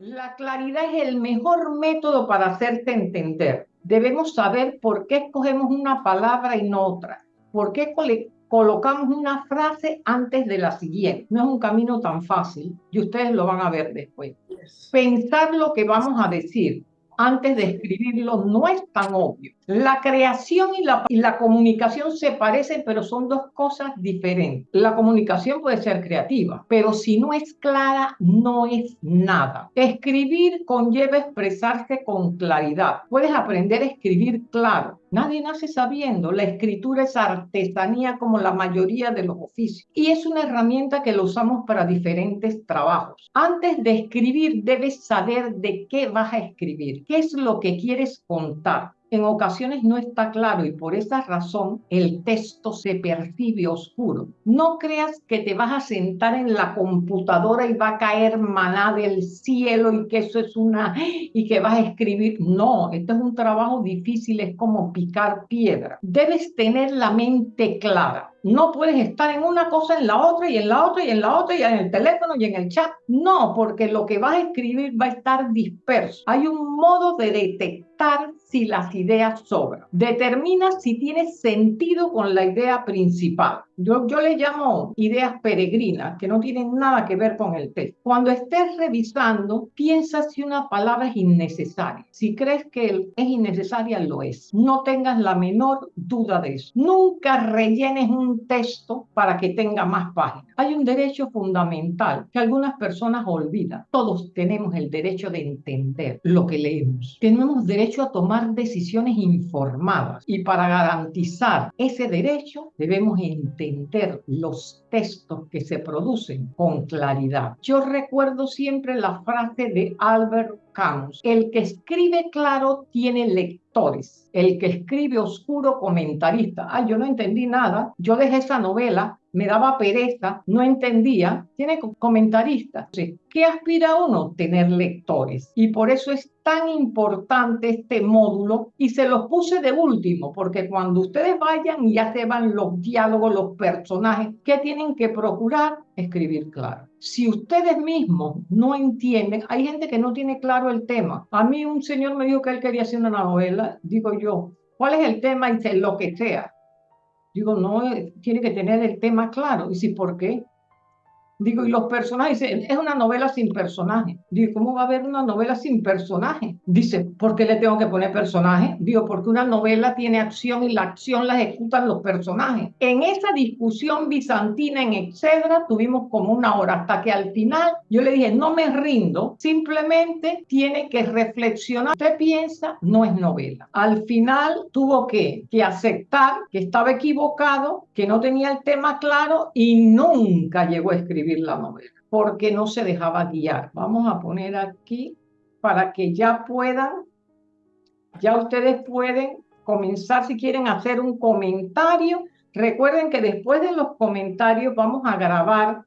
La claridad es el mejor método para hacerte entender. Debemos saber por qué escogemos una palabra y no otra. ¿Por qué colocamos una frase antes de la siguiente? No es un camino tan fácil y ustedes lo van a ver después. Pensar lo que vamos a decir antes de escribirlo no es tan obvio. La creación y la, comunicación se parecen, pero son dos cosas diferentes. La comunicación puede ser creativa, pero si no es clara, no es nada. Escribir conlleva expresarse con claridad. Puedes aprender a escribir claro. Nadie nace sabiendo. La escritura es artesanía como la mayoría de los oficios y es una herramienta que lo usamos para diferentes trabajos. Antes de escribir, debes saber de qué vas a escribir, qué es lo que quieres contar en ocasiones no está claro y por esa razón el texto se percibe oscuro. No creas que te vas a sentar en la computadora y va a caer maná del cielo y que eso es una y que vas a escribir. No, esto es un trabajo difícil, es como picar piedra. Debes tener la mente clara. No puedes estar en una cosa, en la otra, y en la otra, y en la otra, y en el teléfono, y en el chat. No, porque lo que vas a escribir va a estar disperso. Hay un modo de detectar si las ideas sobran. Determina si tiene sentido con la idea principal. Yo, yo le llamo ideas peregrinas, que no tienen nada que ver con el texto. Cuando estés revisando, piensa si una palabra es innecesaria. Si crees que es innecesaria, lo es. No tengas la menor duda de eso. Nunca rellenes un texto para que tenga más páginas. Hay un derecho fundamental que algunas personas olvidan. Todos tenemos el derecho de entender lo que leemos. Tenemos derecho a tomar decisiones informadas y para garantizar ese derecho debemos entender los textos que se producen con claridad. Yo recuerdo siempre la frase de Albert Camus, el que escribe claro tiene lectores, el que escribe oscuro comentarista. Ah, yo no entendí nada, yo dejé esa novela me daba pereza, no entendía, tiene comentaristas. ¿Qué aspira uno? Tener lectores. Y por eso es tan importante este módulo y se los puse de último, porque cuando ustedes vayan y ya se van los diálogos, los personajes, ¿qué tienen que procurar? Escribir claro. Si ustedes mismos no entienden, hay gente que no tiene claro el tema. A mí un señor me dijo que él quería hacer una novela, digo yo, ¿cuál es el tema? Y dice, lo que sea Digo, no, eh, tiene que tener el tema claro. Y si, ¿por qué? Digo, y los personajes, dice, es una novela sin personaje. Digo, ¿cómo va a haber una novela sin personaje? Dice, ¿por qué le tengo que poner personaje? Digo, porque una novela tiene acción y la acción la ejecutan los personajes. En esa discusión bizantina en etcétera, tuvimos como una hora hasta que al final yo le dije, no me rindo, simplemente tiene que reflexionar. Usted piensa, no es novela. Al final tuvo que, que aceptar que estaba equivocado, que no tenía el tema claro y nunca llegó a escribir la novela, porque no se dejaba guiar. Vamos a poner aquí para que ya puedan, ya ustedes pueden comenzar si quieren hacer un comentario. Recuerden que después de los comentarios vamos a grabar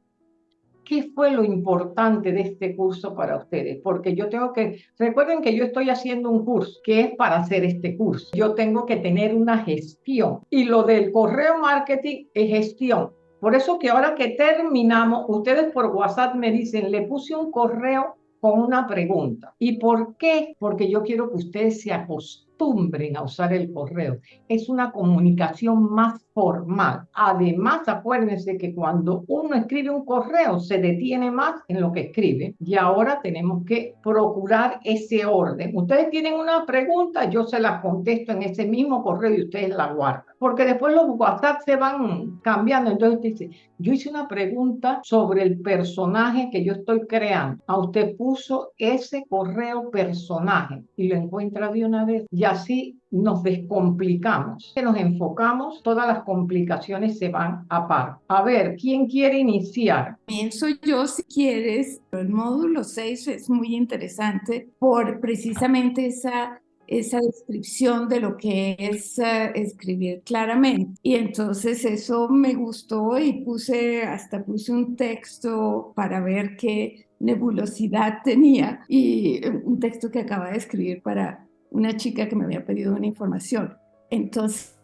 qué fue lo importante de este curso para ustedes, porque yo tengo que, recuerden que yo estoy haciendo un curso que es para hacer este curso. Yo tengo que tener una gestión y lo del correo marketing es gestión. Por eso que ahora que terminamos, ustedes por WhatsApp me dicen, le puse un correo con una pregunta. ¿Y por qué? Porque yo quiero que ustedes se acostumbren a usar el correo. Es una comunicación más formal. Además, acuérdense que cuando uno escribe un correo se detiene más en lo que escribe y ahora tenemos que procurar ese orden. Ustedes tienen una pregunta, yo se la contesto en ese mismo correo y ustedes la guardan. Porque después los WhatsApp se van cambiando. Entonces dice, yo hice una pregunta sobre el personaje que yo estoy creando. A usted puso ese correo personaje y lo encuentra de una vez. Y así nos descomplicamos, que nos enfocamos, todas las complicaciones se van a par. A ver, ¿quién quiere iniciar? Comienzo yo si quieres. El módulo 6 es muy interesante por precisamente esa esa descripción de lo que es uh, escribir claramente. Y entonces eso me gustó y puse, hasta puse un texto para ver qué nebulosidad tenía y un texto que acaba de escribir para una chica que me había pedido una información. Entonces,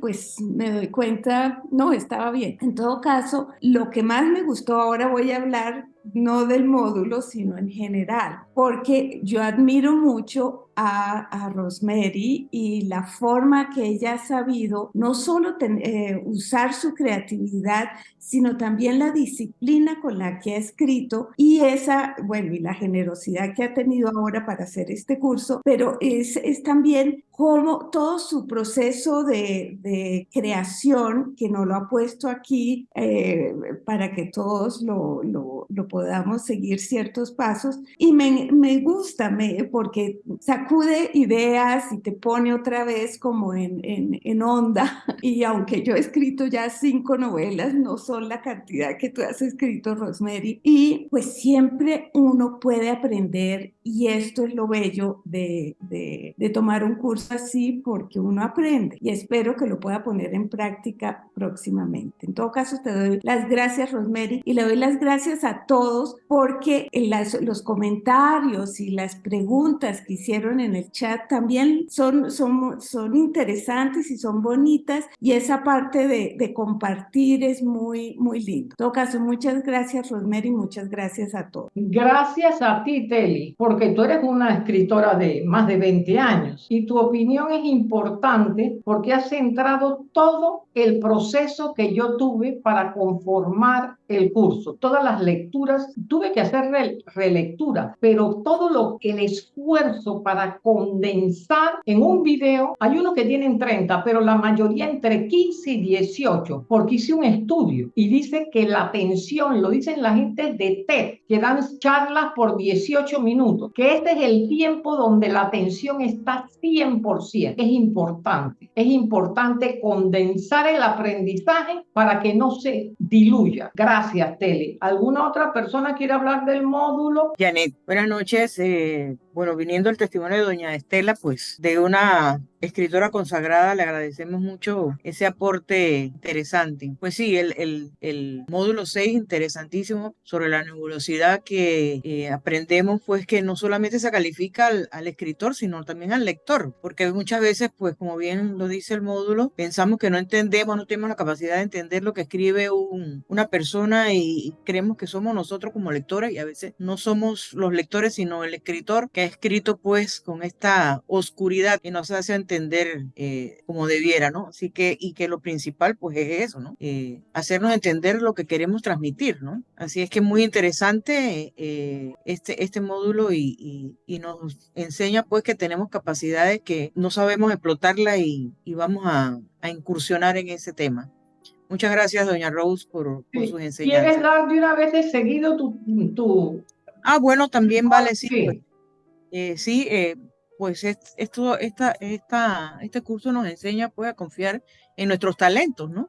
pues me doy cuenta, no, estaba bien. En todo caso, lo que más me gustó, ahora voy a hablar no del módulo, sino en general, porque yo admiro mucho a, a, Rosemary y la forma que ella ha sabido no solo eh, usar su creatividad, sino también la disciplina con la que ha escrito y esa, bueno, y la generosidad que ha tenido ahora para hacer este curso, pero es, es también como todo su proceso de, de creación que nos lo ha puesto aquí eh, para que todos lo, lo, lo, podamos seguir ciertos pasos. Y me, me gusta me, porque sacude ideas y te pone otra vez como en, en, en onda y aunque yo he escrito ya cinco novelas, no son la cantidad que tú has escrito, Rosemary, y pues siempre uno puede aprender y esto es lo bello de, de, de tomar un curso así porque uno aprende y espero que lo pueda poner en práctica próximamente. En todo caso, te doy las gracias, Rosemary, y le doy las gracias a todos porque las, los comentarios y las preguntas que hicieron en el chat también son, son, son interesantes y son bonitas y esa parte de, de compartir es muy, muy lindo. En todo caso, muchas gracias, Rosemary, muchas gracias a todos. Gracias a ti, Teli, porque tú eres una escritora de más de 20 años y tu opinión es importante porque has centrado todo el proceso que yo tuve para conformar el curso, todas las lecturas, tuve que hacer re relectura, pero todo lo el esfuerzo para condensar en un video, hay unos que tienen 30, pero la mayoría entre 15 y 18, porque hice un estudio y dice que la atención, lo dicen la gente de TED, que dan charlas por 18 minutos, que este es el tiempo donde la atención está 100%. Es importante, es importante condensar el aprendizaje para que no se diluya. Gracias, Tele. ¿Alguna otra persona quiere hablar del módulo? Janet, buenas noches. Eh, bueno, viniendo el testimonio de doña Estela, pues de una escritora consagrada, le agradecemos mucho ese aporte interesante. Pues sí, el, el, el módulo 6, interesantísimo, sobre la nebulosidad que eh, aprendemos, pues que no solamente se califica al, al, escritor, sino también al lector, porque muchas veces, pues como bien lo dice el módulo, pensamos que no entendemos, no tenemos la capacidad de entender lo que escribe un, una persona y creemos que somos nosotros como lectores y a veces no somos los lectores, sino el escritor que escrito pues con esta oscuridad que nos hace entender eh, como debiera, ¿no? Así que, y que lo principal pues es eso, ¿no? Eh, hacernos entender lo que queremos transmitir, ¿no? Así es que es muy interesante eh, este, este módulo y, y, y, nos enseña pues que tenemos capacidades que no sabemos explotarla y, y vamos a, a, incursionar en ese tema. Muchas gracias, doña Rose, por, por sí. sus enseñanzas. ¿Quieres dar de una vez de seguido tu... tu... Ah, bueno, también vale, sí. sí. Eh, sí, eh, pues esto, esta, esta, este curso nos enseña pues a confiar en nuestros talentos, ¿no?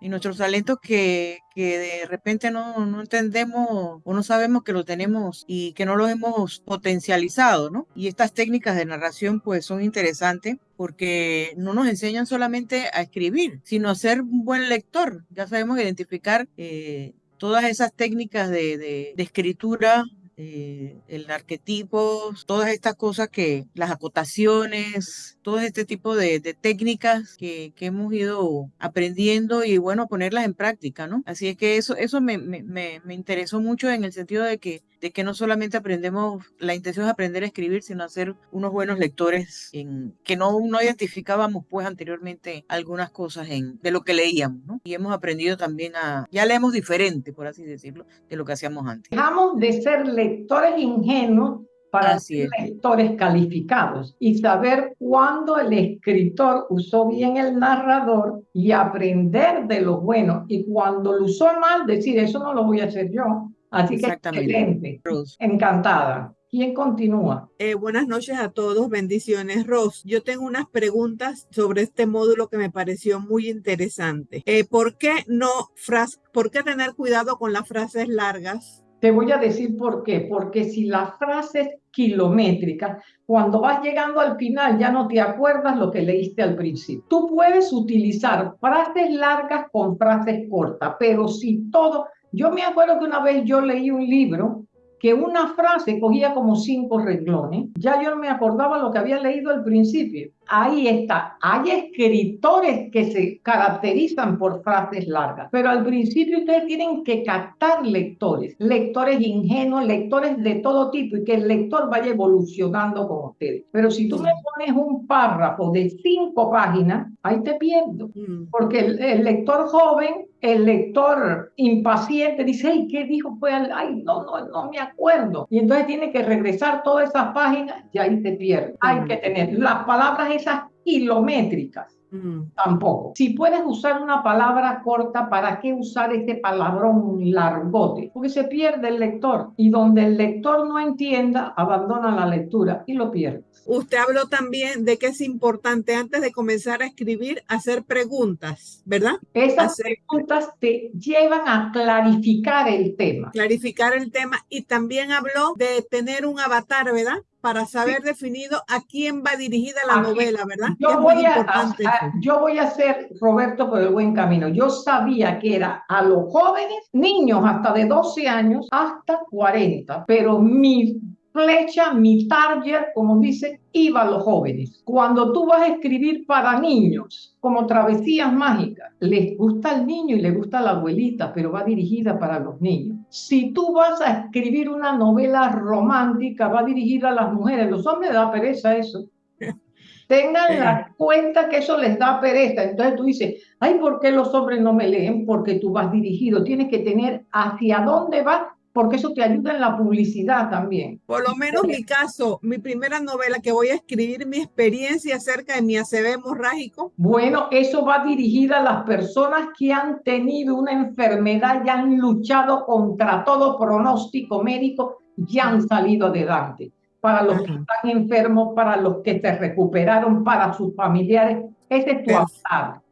En nuestros talentos que, que de repente no, no entendemos o no sabemos que lo tenemos y que no los hemos potencializado, ¿no? Y estas técnicas de narración pues son interesantes porque no nos enseñan solamente a escribir, sino a ser un buen lector. Ya sabemos identificar eh, todas esas técnicas de, de, de escritura eh, el arquetipo, todas estas cosas que, las acotaciones, todo este tipo de, de técnicas que, que, hemos ido aprendiendo y bueno, ponerlas en práctica, ¿no? Así es que eso, eso me, me, me interesó mucho en el sentido de que de que no solamente aprendemos, la intención es aprender a escribir, sino a ser unos buenos lectores, en, que no, no identificábamos pues anteriormente algunas cosas en, de lo que leíamos, ¿no? Y hemos aprendido también a, ya leemos diferente, por así decirlo, de lo que hacíamos antes. Dejamos de ser lectores ingenuos para Así ser es. lectores calificados y saber cuándo el escritor usó bien el narrador y aprender de lo bueno y cuando lo usó mal decir eso no lo voy a hacer yo. Así que excelente, Rose. encantada. ¿Quién continúa? Eh, buenas noches a todos, bendiciones, Ros. Yo tengo unas preguntas sobre este módulo que me pareció muy interesante. Eh, ¿Por qué no fras por qué tener cuidado con las frases largas? Te voy a decir por qué. Porque si la frase es kilométrica, cuando vas llegando al final ya no te acuerdas lo que leíste al principio. Tú puedes utilizar frases largas con frases cortas, pero si todo... Yo me acuerdo que una vez yo leí un libro que una frase cogía como cinco renglones, ya yo no me acordaba lo que había leído al principio. Ahí está. Hay escritores que se caracterizan por frases largas, pero al principio ustedes tienen que captar lectores, lectores ingenuos, lectores de todo tipo y que el lector vaya evolucionando con ustedes. Pero si tú me pones un párrafo de cinco páginas, ahí te pierdo, mm. porque el, lector joven el lector impaciente dice, ay, ¿qué dijo? Fue ay, no, no, no me acuerdo. Y entonces tiene que regresar todas esas páginas y ahí te pierde. Hay que tener las palabras esas kilométricas. Mm. Tampoco. Si puedes usar una palabra corta, ¿para qué usar este palabrón largote? Porque se pierde el lector y donde el lector no entienda, abandona la lectura y lo pierde. Usted habló también de que es importante antes de comenzar a escribir hacer preguntas, ¿verdad? Esas preguntas te llevan a clarificar el tema. Clarificar el tema y también habló de tener un avatar, ¿verdad? Para saber definido a quién va dirigida la novela, ¿verdad? Yo voy, a, yo voy a hacer, Roberto, por el buen camino. Yo sabía que era a los jóvenes, niños hasta de 12 años hasta 40, pero mi flecha, mi target, como dice, iba a los jóvenes. Cuando tú vas a escribir para niños, como travesías mágicas, les gusta al niño y le gusta la abuelita, pero va dirigida para los niños. Si tú vas a escribir una novela romántica, va dirigida a las mujeres, los hombres da pereza eso. Tengan la cuenta que eso les da pereza. Entonces tú dices, ay, ¿por qué los hombres no me leen? Porque tú vas dirigido. Tienes que tener hacia dónde vas porque eso te ayuda en la publicidad también. Por lo menos mi caso, mi primera novela que voy a escribir, mi experiencia acerca de mi ACV hemorrágico. Bueno, eso va dirigida a las personas que han tenido una enfermedad y han luchado contra todo pronóstico médico y han salido adelante. Para los que están enfermos, para los que se recuperaron, para sus familiares, ese es tu Perfecto.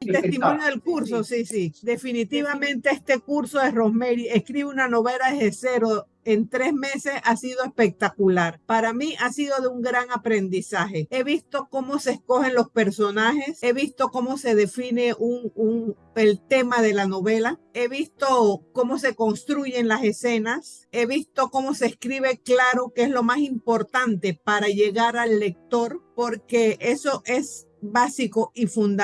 Testimonio del curso, sí, sí. Definitivamente este curso de Rosemary, escribe una novela desde cero en tres meses ha sido espectacular. Para mí ha sido de un gran aprendizaje. He visto cómo se escogen los personajes, he visto cómo se define un, un, el tema de la novela, he visto cómo se construyen las escenas, he visto cómo se escribe claro, que es lo más importante para llegar al lector, porque eso es básico y fundamental.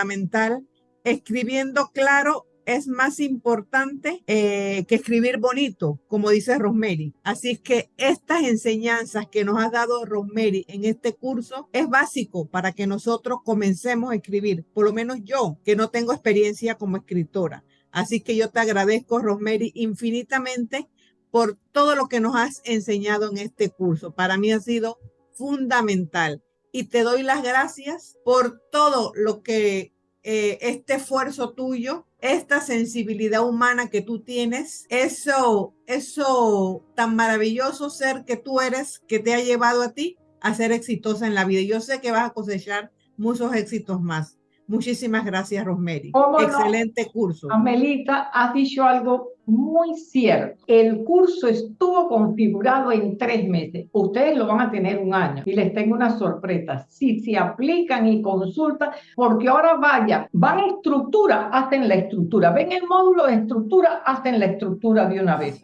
Escribiendo claro es más importante eh, que escribir bonito, como dice Rosemary. Así que estas enseñanzas que nos ha dado Rosemary en este curso es básico para que nosotros comencemos a escribir, por lo menos yo, que no tengo experiencia como escritora. Así que yo te agradezco, Rosemary, infinitamente por todo lo que nos has enseñado en este curso. Para mí ha sido fundamental y te doy las gracias por todo lo que eh, este esfuerzo tuyo, esta sensibilidad humana que tú tienes, eso, eso tan maravilloso ser que tú eres, que te ha llevado a ti a ser exitosa en la vida. Yo sé que vas a cosechar muchos éxitos más. Muchísimas gracias, Rosemary. Excelente curso. Amelita, has dicho algo muy cierto. El curso estuvo configurado en tres meses. Ustedes lo van a tener un año y les tengo una sorpresa. Si se aplican y consultan, porque ahora vaya, van a estructura, hacen la estructura. Ven el módulo de estructura, hacen la estructura de una vez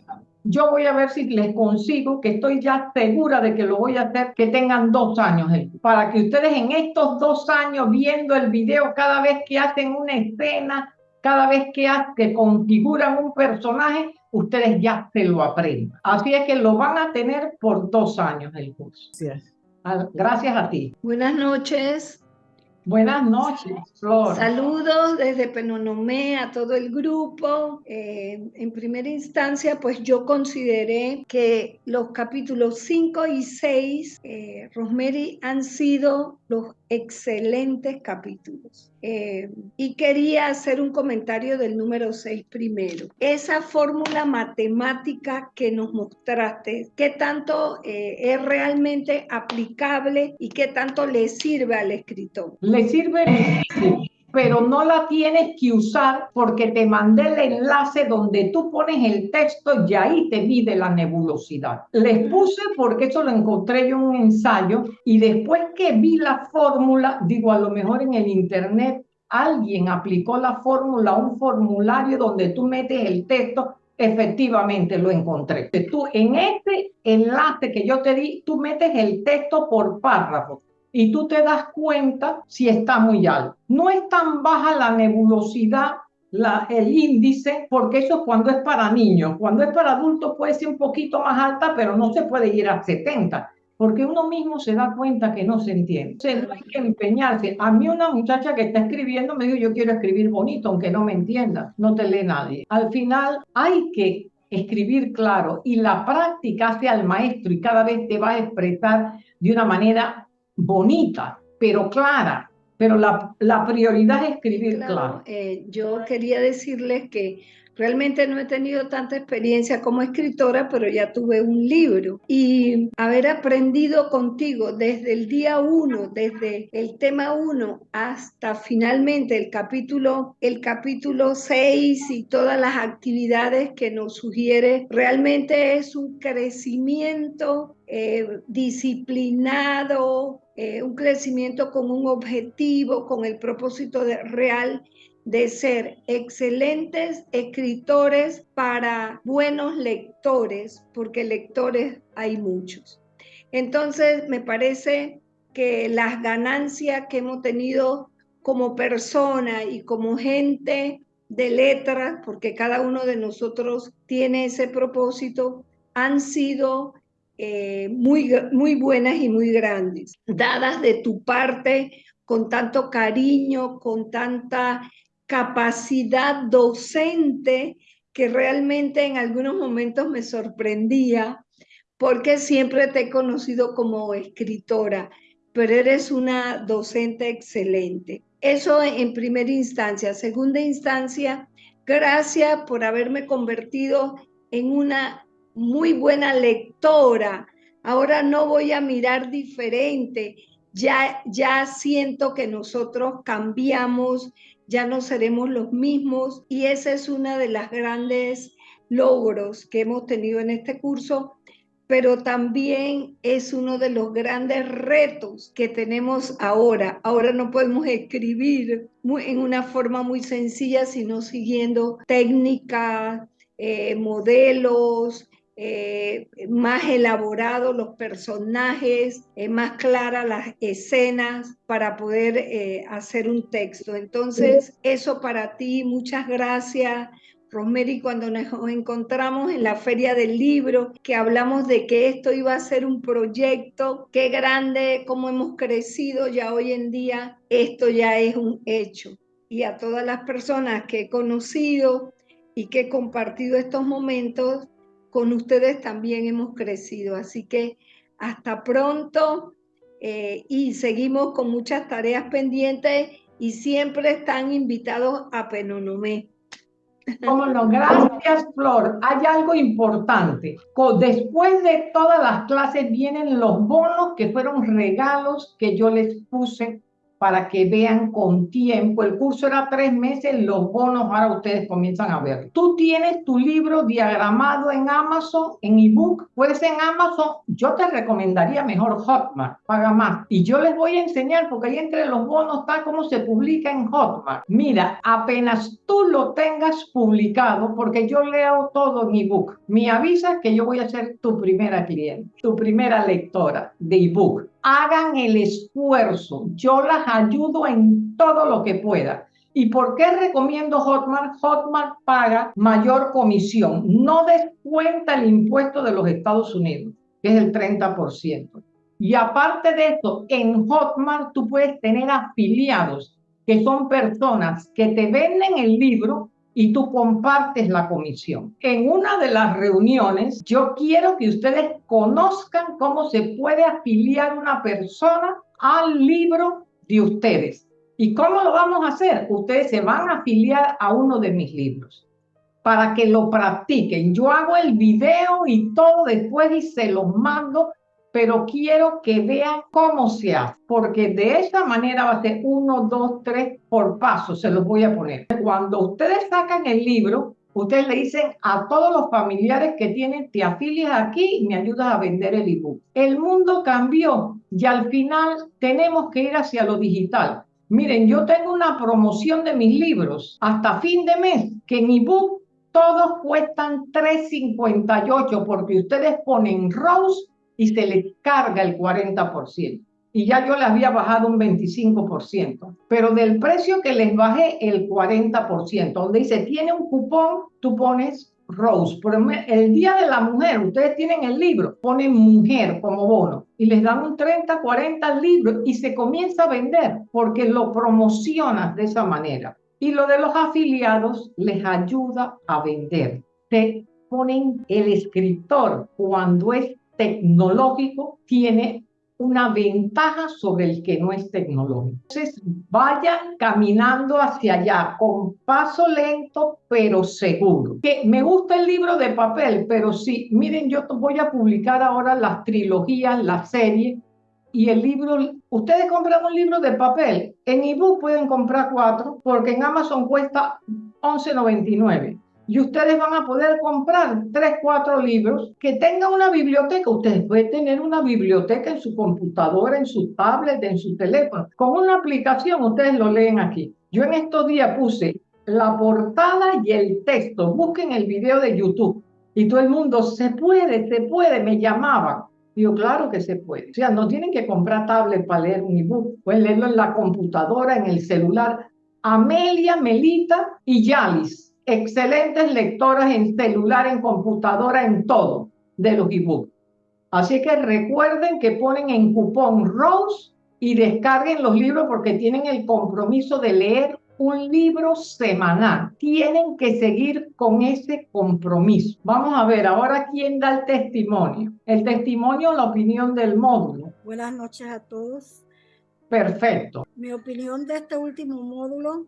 yo voy a ver si les consigo, que estoy ya segura de que lo voy a hacer, que tengan dos años, para que ustedes en estos dos años viendo el video cada vez que hacen una escena, cada vez que, que configuran un personaje, ustedes ya se lo aprendan. Así es que lo van a tener por dos años el curso. Gracias. Gracias a ti. Buenas noches. Buenas noches, Flor. Saludos desde Penonomé a todo el grupo. Eh, en primera instancia, pues yo consideré que los capítulos 5 y 6, eh, Rosemary, han sido los excelentes capítulos. Eh, y quería hacer un comentario del número 6 primero. Esa fórmula matemática que nos mostraste, ¿qué tanto eh, es realmente aplicable y qué tanto le sirve al escritor? Le sirve pero no la tienes que usar porque te mandé el enlace donde tú pones el texto y ahí te mide la nebulosidad. Les puse porque eso lo encontré yo en un ensayo y después que vi la fórmula, digo, a lo mejor en el internet alguien aplicó la fórmula, un formulario donde tú metes el texto efectivamente lo encontré. Tú en este enlace que yo te di, tú metes el texto por párrafo y tú te das cuenta si está muy alto. No es tan baja la nebulosidad el índice, porque eso es cuando es para niños. Cuando es para adultos puede ser un poquito más alta, pero no se puede ir a 70, porque uno mismo se da cuenta que no se entiende. Entonces no hay que empeñarse. A mí una muchacha que está escribiendo me dijo, yo quiero escribir bonito, aunque no me entienda. No te lee nadie. Al final hay que escribir claro y la práctica hace al maestro y cada vez te va a expresar de una manera bonita, pero clara, pero la, la prioridad es escribir claro. Eh, yo quería decirles que Realmente no he tenido tanta experiencia como escritora, pero ya tuve un libro. Y haber aprendido contigo desde el día uno, desde el tema uno hasta finalmente el capítulo, el capítulo 6 y todas las actividades que nos sugiere, realmente es un crecimiento eh, disciplinado, eh, un crecimiento con un objetivo, con el propósito de real de ser excelentes escritores para buenos lectores, porque lectores hay muchos. Entonces, me parece que las ganancias que hemos tenido como persona y como gente de letras, porque cada uno de nosotros tiene ese propósito, han sido eh, muy, muy buenas y muy grandes, dadas de tu parte con tanto cariño, con tanta capacidad docente que realmente en algunos momentos me sorprendía porque siempre te he conocido como escritora, pero eres una docente excelente. Eso en primera instancia. Segunda instancia, gracias por haberme convertido en una muy buena lectora. Ahora no voy a mirar diferente. Ya, ya siento que nosotros cambiamos ya no seremos los mismos y ese es uno de los grandes logros que hemos tenido en este curso, pero también es uno de los grandes retos que tenemos ahora. Ahora no podemos escribir en una forma muy sencilla, sino siguiendo técnicas, eh, modelos, eh, más elaborados los personajes, eh, más claras las escenas para poder eh, hacer un texto. Entonces, eso para ti, muchas gracias. Rosemary, cuando nos encontramos en la feria del libro, que hablamos de que esto iba a ser un proyecto, qué grande, cómo hemos crecido ya hoy en día, esto ya es un hecho. Y a todas las personas que he conocido y que he compartido estos momentos, con ustedes también hemos crecido. Así que hasta pronto eh, y seguimos con muchas tareas pendientes y siempre están invitados a Penonomé. Cómo no, gracias Flor. Hay algo importante. Después de todas las clases vienen los bonos que fueron regalos que yo les puse para que vean con tiempo. El curso era tres meses, los bonos ahora ustedes comienzan a ver. Tú tienes tu libro diagramado en Amazon, en ebook, puedes en Amazon. Yo te recomendaría mejor Hotmart, paga más. Y yo les voy a enseñar, porque ahí entre los bonos está cómo se publica en Hotmart. Mira, apenas tú lo tengas publicado, porque yo leo todo en ebook, me avisas que yo voy a ser tu primera cliente, tu primera lectora de ebook hagan el esfuerzo. Yo las ayudo en todo lo que pueda. ¿Y por qué recomiendo Hotmart? Hotmart paga mayor comisión. No descuenta el impuesto de los Estados Unidos, que es el 30%. Y aparte de esto, en Hotmart tú puedes tener afiliados, que son personas que te venden el libro y tú compartes la comisión. En una de las reuniones, yo quiero que ustedes conozcan cómo se puede afiliar una persona al libro de ustedes. ¿Y cómo lo vamos a hacer? Ustedes se van a afiliar a uno de mis libros para que lo practiquen. Yo hago el video y todo después y se los mando pero quiero que vean cómo se hace, porque de esa manera va a ser uno, dos, tres por paso, se los voy a poner. Cuando ustedes sacan el libro, ustedes le dicen a todos los familiares que tienen, te afilias aquí y me ayudas a vender el ebook. El mundo cambió y al final tenemos que ir hacia lo digital. Miren, yo tengo una promoción de mis libros hasta fin de mes, que en ebook todos cuestan 3.58 porque ustedes ponen Rose y se les carga el 40%. y ya yo les había bajado un 25%, pero del precio que les bajé el 40%, donde dice tiene un cupón, tú pones Rose. El Día de la Mujer, ustedes tienen el libro, ponen mujer como bono y les dan un 30, 40 libros y se comienza a vender porque lo promocionas de esa manera. Y lo de los afiliados les ayuda a vender. Te ponen el escritor cuando es tecnológico, tiene una ventaja sobre el que no es tecnológico. Entonces, vayan caminando hacia allá con paso lento, pero seguro. Que me gusta el libro de papel, pero sí, miren, yo voy a publicar ahora las trilogías, la serie, y el libro, ustedes compran un libro de papel, en ebook pueden comprar cuatro, porque en Amazon cuesta 11.99 y ustedes van a poder comprar tres, cuatro libros que tengan una biblioteca. Ustedes pueden tener una biblioteca en su computadora, en su tablet, en su teléfono. Con una aplicación ustedes lo leen aquí. Yo en estos días puse la portada y el texto. Busquen el video de YouTube. Y todo el mundo, se puede, se puede, me llamaban. Digo, claro que se puede. O sea, no tienen que comprar tablet para leer un ebook. Pueden leerlo en la computadora, en el celular. Amelia, Melita y Yalis excelentes lectoras en celular, en computadora, en todo de los ebooks. Así que recuerden que ponen en cupón Rose y descarguen los libros porque tienen el compromiso de leer un libro semanal. Tienen que seguir con ese compromiso. Vamos a ver ahora quién da el testimonio. El testimonio, la opinión del módulo. Buenas noches a todos. Perfecto. Mi opinión de este último módulo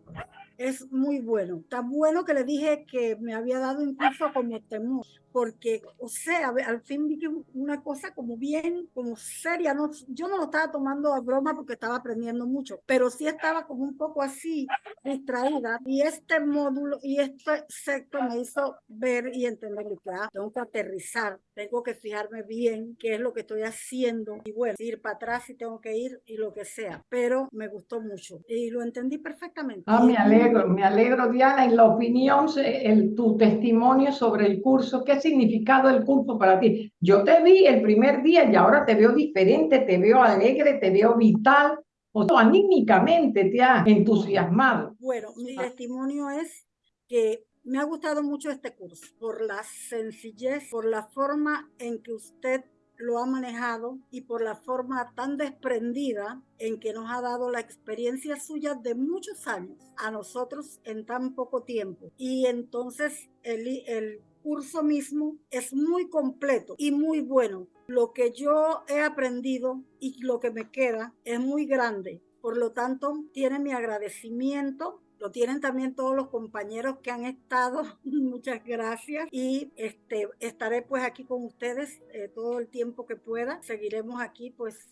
es muy bueno. Tan bueno que le dije que me había dado incluso como temor porque, o sea, al fin vi que una cosa como bien, como seria, no, yo no lo estaba tomando a broma porque estaba aprendiendo mucho, pero sí estaba como un poco así distraída y este módulo y este sector me hizo ver y entender que ah, tengo que aterrizar, tengo que fijarme bien qué es lo que estoy haciendo y bueno, ir para atrás si tengo que ir y lo que sea, pero me gustó mucho y lo entendí perfectamente. Ah, me alegro, me alegro Diana, y la opinión, el, tu testimonio sobre el curso, ¿qué significado el curso para ti? Yo te vi el primer día y ahora te veo diferente, te veo alegre, te veo vital, o sea, anímicamente te ha entusiasmado. Bueno, mi testimonio es que me ha gustado mucho este curso por la sencillez, por la forma en que usted lo ha manejado y por la forma tan desprendida en que nos ha dado la experiencia suya de muchos años a nosotros en tan poco tiempo. Y entonces el, el curso mismo es muy completo y muy bueno. Lo que yo he aprendido y lo que me queda es muy grande. Por lo tanto, tiene mi agradecimiento lo tienen también todos los compañeros que han estado. Muchas gracias. Y este, estaré pues aquí con ustedes eh, todo el tiempo que pueda. Seguiremos aquí pues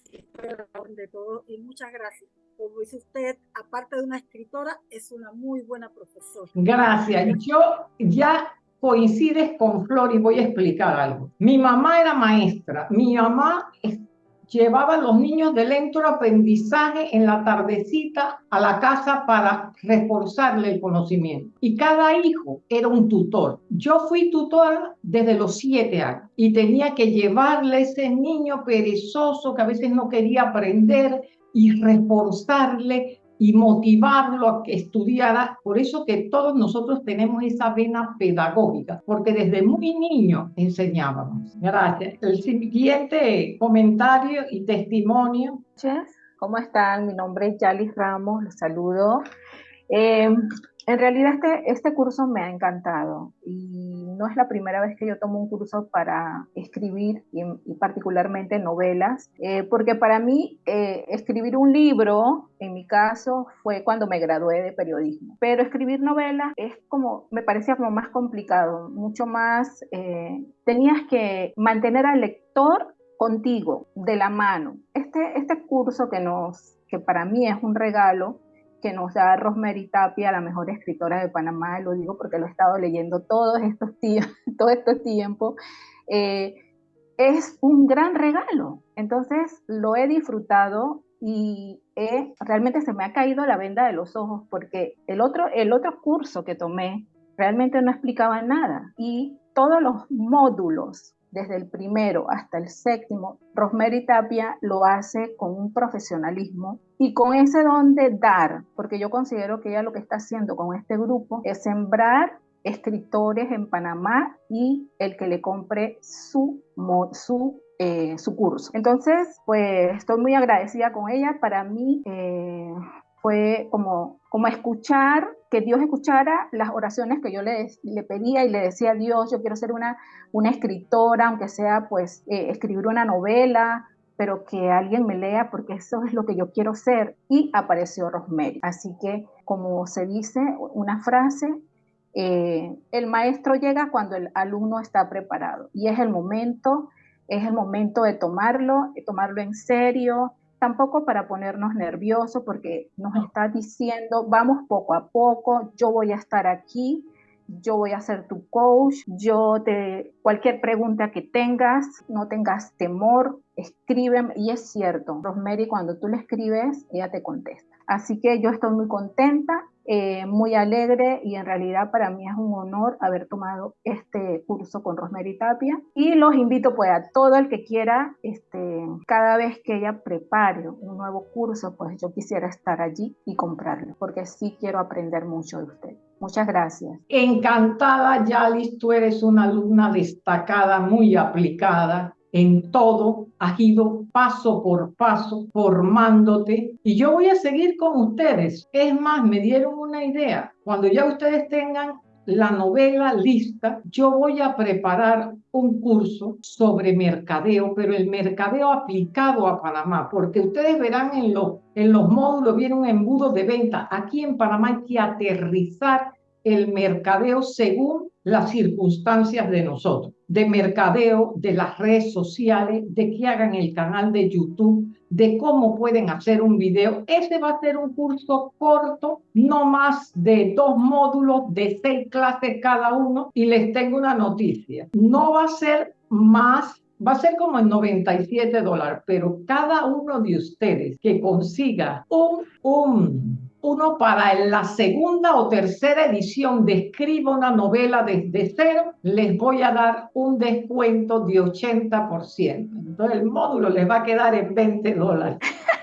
de todo. Y muchas gracias. Como dice usted, aparte de una escritora, es una muy buena profesora. Gracias. Yo ya coincides con Flor y voy a explicar algo. Mi mamá era maestra, mi mamá llevaba a los niños de lento aprendizaje en la tardecita a la casa para reforzarle el conocimiento. Y cada hijo era un tutor. Yo fui tutora desde los siete años y tenía que llevarle a ese niño perezoso que a veces no quería aprender y reforzarle y motivarlo a que estudiara. Por eso que todos nosotros tenemos esa vena pedagógica, porque desde muy niño enseñábamos. Gracias. El siguiente comentario y testimonio. ¿Cómo están? Mi nombre es Yalis Ramos, los saludo. Eh, en realidad este, este curso me ha encantado y no es la primera vez que yo tomo un curso para escribir y, particularmente novelas, eh, porque para mí eh, escribir un libro, en mi caso, fue cuando me gradué de periodismo, pero escribir novelas es como, me parecía como más complicado, mucho más, eh, tenías que mantener al lector contigo, de la mano. Este, este curso que nos que para mí es un regalo, que nos da Rosemary Tapia, la mejor escritora de Panamá, lo digo porque lo he estado leyendo todos estos, todo este tiempo, eh, es un gran regalo. Entonces lo he disfrutado y realmente se me ha caído la venda de los ojos porque el otro, el otro curso que tomé realmente no explicaba nada y todos los módulos desde el primero hasta el séptimo, Rosemary Tapia lo hace con un profesionalismo y con ese don de dar, porque yo considero que ella lo que está haciendo con este grupo es sembrar escritores en Panamá y el que le compre su, su, eh, su curso. Entonces, pues estoy muy agradecida con ella. Para mí eh, fue como, como escuchar, que Dios escuchara las oraciones que yo le, le pedía y le decía a Dios, yo quiero ser una, una escritora, aunque sea pues eh, escribir una novela, pero que alguien me lea porque eso es lo que yo quiero ser. Y apareció Rosemary. Así que, como se dice, una frase, eh, el maestro llega cuando el alumno está preparado y es el momento, es el momento de tomarlo, de tomarlo en serio, tampoco para ponernos nerviosos porque nos está diciendo, vamos poco a poco, yo voy a estar aquí, yo voy a ser tu coach, yo te, cualquier pregunta que tengas, no tengas temor, escríbeme, y es cierto, Rosemary, cuando tú le escribes, ella te contesta. Así que yo estoy muy contenta, eh, muy alegre y en realidad para mí es un honor haber tomado este curso con Rosemary Tapia y los invito pues a todo el que quiera, este, cada vez que ella prepare un nuevo curso, pues yo quisiera estar allí y comprarlo porque sí quiero aprender mucho de usted. Muchas gracias. Encantada, Yalis, tú eres una alumna destacada, muy aplicada en todo, has ido paso por paso formándote y yo voy a seguir con ustedes. Es más, me dieron una idea. Cuando ya ustedes tengan la novela lista, yo voy a preparar un curso sobre mercadeo, pero el mercadeo aplicado a Panamá, porque ustedes verán en los, en los módulos, viene un embudo de venta. Aquí en Panamá hay que aterrizar el mercadeo según las circunstancias de nosotros, de mercadeo, de las redes sociales, de que hagan el canal de YouTube, de cómo pueden hacer un video. Ese va a ser un curso corto, no más de dos módulos de seis clases cada uno. Y les tengo una noticia, no va a ser más va a ser como en 97 dólares, pero cada uno de ustedes que consiga un, un uno para la segunda o tercera edición de Escriba una novela desde cero, les voy a dar un descuento de 80%. Entonces el módulo les va a quedar en 20 dólares.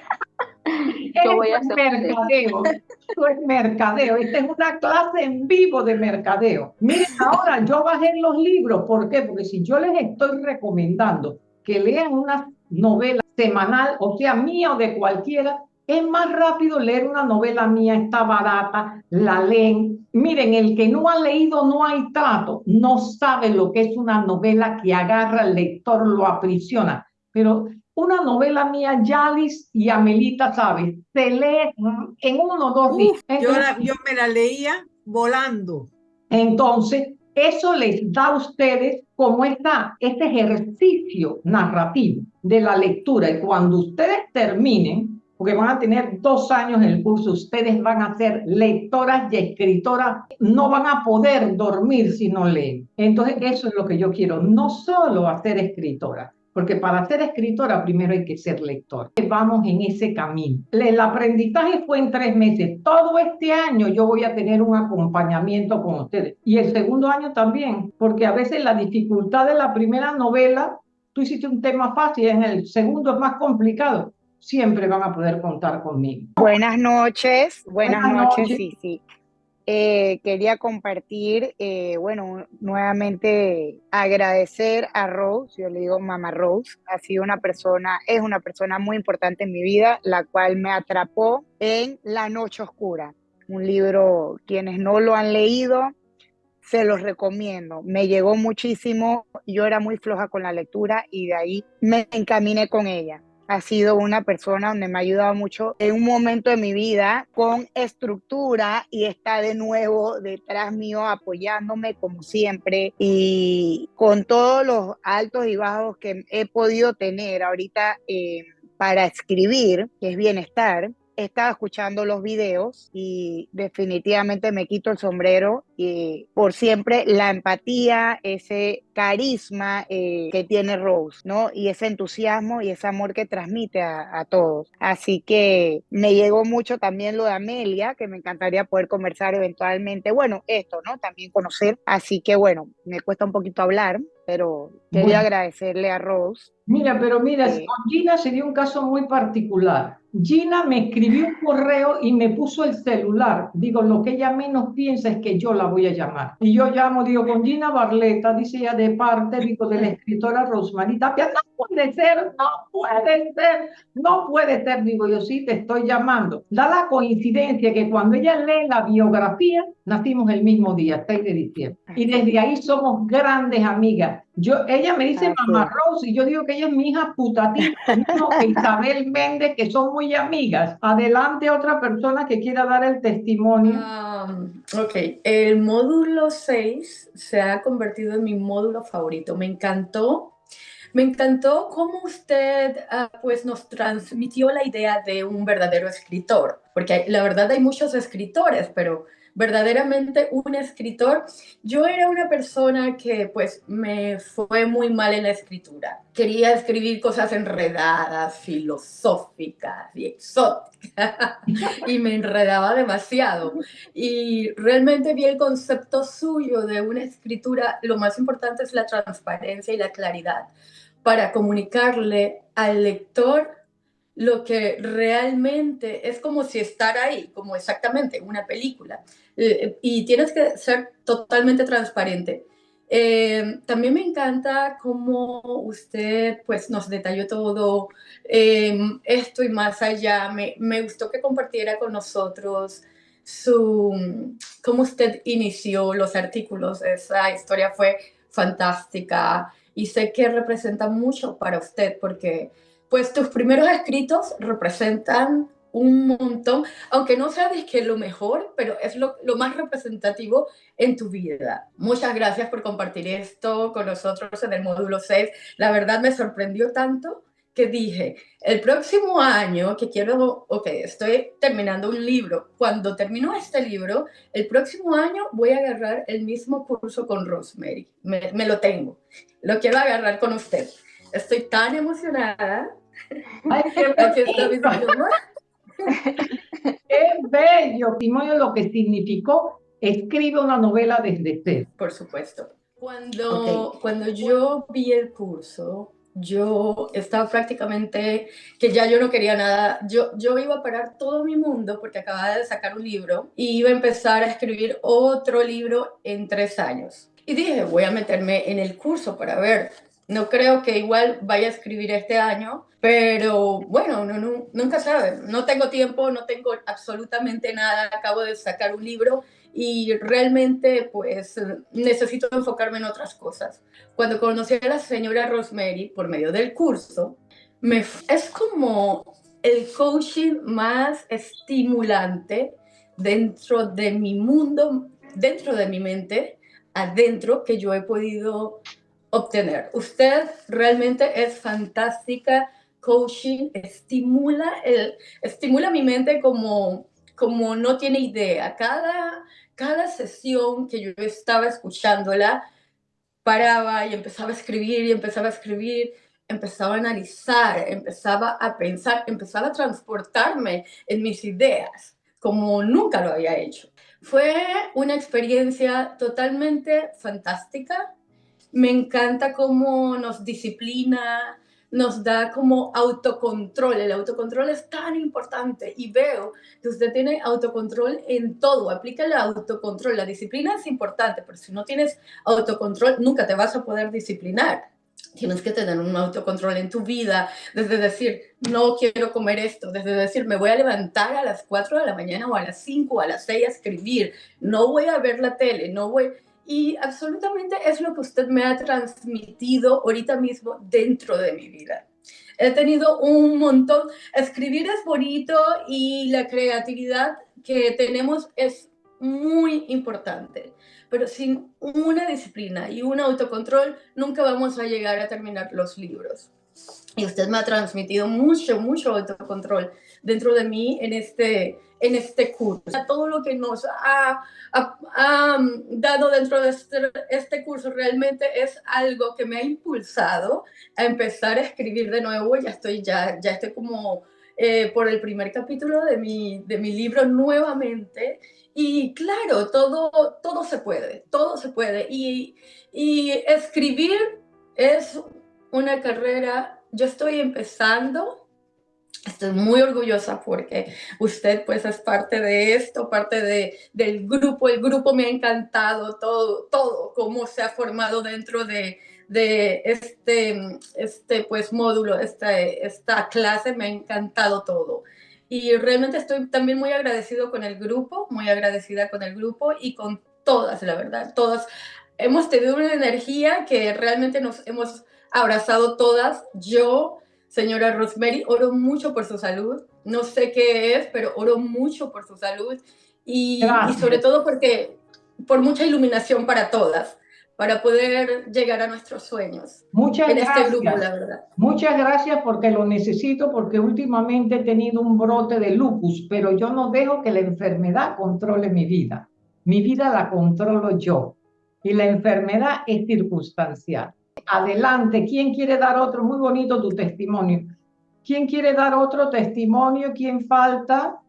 Yo voy a hacer mercadeo. Esto es mercadeo. Esta es una clase en vivo de mercadeo. Miren, ahora yo bajé los libros. ¿Por qué? Porque si yo les estoy recomendando que lean una novela semanal, o sea, mía o de cualquiera, es más rápido leer una novela mía, está barata, la leen. Miren, el que no ha leído No hay trato, no sabe lo que es una novela que agarra al lector, lo aprisiona. Pero una novela mía, Yalis y Amelita, ¿sabes? Se lee en uno o dos días. yo, yo me la leía volando. Entonces, eso les da a ustedes como esta, este ejercicio narrativo de la lectura. Y cuando ustedes terminen, porque van a tener dos años en el curso, ustedes van a ser lectoras y escritoras, no van a poder dormir si no leen. Entonces, eso es lo que yo quiero, no solo hacer escritora, porque para ser escritora primero hay que ser lector. Vamos en ese camino. El aprendizaje fue en tres meses. Todo este año yo voy a tener un acompañamiento con ustedes. Y el segundo año también, porque a veces la dificultad de la primera novela, tú hiciste un tema fácil, en el segundo es más complicado siempre van a poder contar conmigo. Buenas noches, buenas, noches, sí, sí. Eh, quería compartir, eh, bueno, nuevamente agradecer a Rose, yo le digo Mamá Rose, ha sido una persona, es una persona muy importante en mi vida, la cual me atrapó en La Noche Oscura, un libro, quienes no lo han leído, se los recomiendo. Me llegó muchísimo, yo era muy floja con la lectura y de ahí me encaminé con ella ha sido una persona donde me ha ayudado mucho en un momento de mi vida con estructura y está de nuevo detrás mío apoyándome como siempre y con todos los altos y bajos que he podido tener ahorita eh, para escribir, que es bienestar. Estaba escuchando los videos y definitivamente me quito el sombrero y por siempre la empatía, ese carisma eh, que tiene Rose, ¿no? Y ese entusiasmo y ese amor que transmite a, a, todos. Así que me llegó mucho también lo de Amelia, que me encantaría poder conversar eventualmente. Bueno, esto, ¿no? También conocer. Así que bueno, me cuesta un poquito hablar, pero quería agradecerle a Rose. Mira, pero mira, eh, con Gina sería un caso muy particular. Gina me escribió un correo y me puso el celular. Digo, lo que ella menos piensa es que yo la voy a llamar. Y yo llamo, digo, con Gina Barleta, dice ella de parte, digo, de la escritora Rosmarie Tapia. No puede ser, no puede ser, no puede ser. Digo, yo sí te estoy llamando. Da la coincidencia que cuando ella lee la biografía, nacimos el mismo día, 6 de diciembre. Y desde ahí somos grandes amigas. Yo, ella me dice mamá Rose y yo digo que ella es mi hija putativa, Isabel Méndez, que son muy amigas. Adelante otra persona que quiera dar el testimonio. Um, ok, el módulo 6 se ha convertido en mi módulo favorito. Me encantó. Me encantó cómo usted uh, pues nos transmitió la idea de un verdadero escritor, porque la verdad hay muchos escritores, pero verdaderamente un escritor. Yo era una persona que pues me fue muy mal en la escritura. Quería escribir cosas enredadas, filosóficas y exóticas y me enredaba demasiado. Y realmente vi el concepto suyo de una escritura, lo más importante es la transparencia y la claridad para comunicarle al lector lo que realmente es como si estar ahí, como exactamente una película. Eh, y tienes que ser totalmente transparente. Eh, también me encanta cómo usted pues, nos detalló todo eh, esto y más allá. Me, me, gustó que compartiera con nosotros su, cómo usted inició los artículos. Esa historia fue fantástica y sé que representa mucho para usted porque pues tus primeros escritos representan un montón, aunque no sabes que lo mejor, pero es lo, lo, más representativo en tu vida. Muchas gracias por compartir esto con nosotros en el módulo 6. La verdad me sorprendió tanto que dije, el próximo año que quiero, ok, estoy terminando un libro, cuando termino este libro, el próximo año voy a agarrar el mismo curso con Rosemary, me, me lo tengo, lo quiero agarrar con usted. Estoy tan emocionada. Ay, qué Qué bello, testimonio lo que significó escribe una novela desde cero. Por supuesto. Cuando, okay. cuando yo vi el curso, yo estaba prácticamente que ya yo no quería nada. Yo, yo iba a parar todo mi mundo porque acababa de sacar un libro y iba a empezar a escribir otro libro en tres años. Y dije, voy a meterme en el curso para ver no creo que igual vaya a escribir este año, pero bueno, no, no, nunca sabe. No tengo tiempo, no tengo absolutamente nada. Acabo de sacar un libro y realmente pues necesito enfocarme en otras cosas. Cuando conocí a la señora Rosemary por medio del curso, me, es como el coaching más estimulante dentro de mi mundo, dentro de mi mente, adentro, que yo he podido obtener. Usted realmente es fantástica, coaching, estimula, el, estimula mi mente como, como no tiene idea. Cada, cada sesión que yo estaba escuchándola, paraba y empezaba a escribir y empezaba a escribir, empezaba a analizar, empezaba a pensar, empezaba a transportarme en mis ideas como nunca lo había hecho. Fue una experiencia totalmente fantástica, me encanta cómo nos disciplina, nos da como autocontrol. El autocontrol es tan importante y veo que usted tiene autocontrol en todo. Aplica el autocontrol. La disciplina es importante, pero si no tienes autocontrol, nunca te vas a poder disciplinar. Tienes que tener un autocontrol en tu vida, desde decir, no quiero comer esto, desde decir, me voy a levantar a las 4 de la mañana o a las 5 o a las 6 a escribir, no voy a ver la tele, no voy, y absolutamente es lo que usted me ha transmitido ahorita mismo dentro de mi vida. He tenido un montón, escribir es bonito y la creatividad que tenemos es muy importante, pero sin una disciplina y un autocontrol nunca vamos a llegar a terminar los libros. y usted me ha transmitido mucho, mucho autocontrol dentro de mí en este, en este curso. Todo lo que nos ha, dado dentro de este, este, curso realmente es algo que me ha impulsado a empezar a escribir de nuevo. Ya estoy, ya, ya estoy como eh, por el primer capítulo de mi, de mi libro nuevamente. Y claro, todo, todo se puede, todo se puede. Y, y escribir es una carrera yo estoy empezando, estoy muy orgullosa porque usted pues es parte de esto, parte de, del grupo, el grupo me ha encantado, todo, todo, cómo se ha formado dentro de, de este, este pues módulo, esta, esta clase, me ha encantado todo. Y realmente estoy también muy agradecido con el grupo, muy agradecida con el grupo y con todas, la verdad, todas. Hemos tenido una energía que realmente nos hemos abrazado todas. Yo, señora Rosemary, oro mucho por su salud. No sé qué es, pero oro mucho por su salud y, sobre todo porque por mucha iluminación para todas para poder llegar a nuestros sueños. Muchas en gracias. Este grupo, la verdad. Muchas gracias porque lo necesito, porque últimamente he tenido un brote de lupus, pero yo no dejo que la enfermedad controle mi vida. Mi vida la controlo yo y la enfermedad es circunstancial. Adelante, ¿quién quiere dar otro? Muy bonito tu testimonio. ¿Quién quiere dar otro testimonio? ¿Quién falta?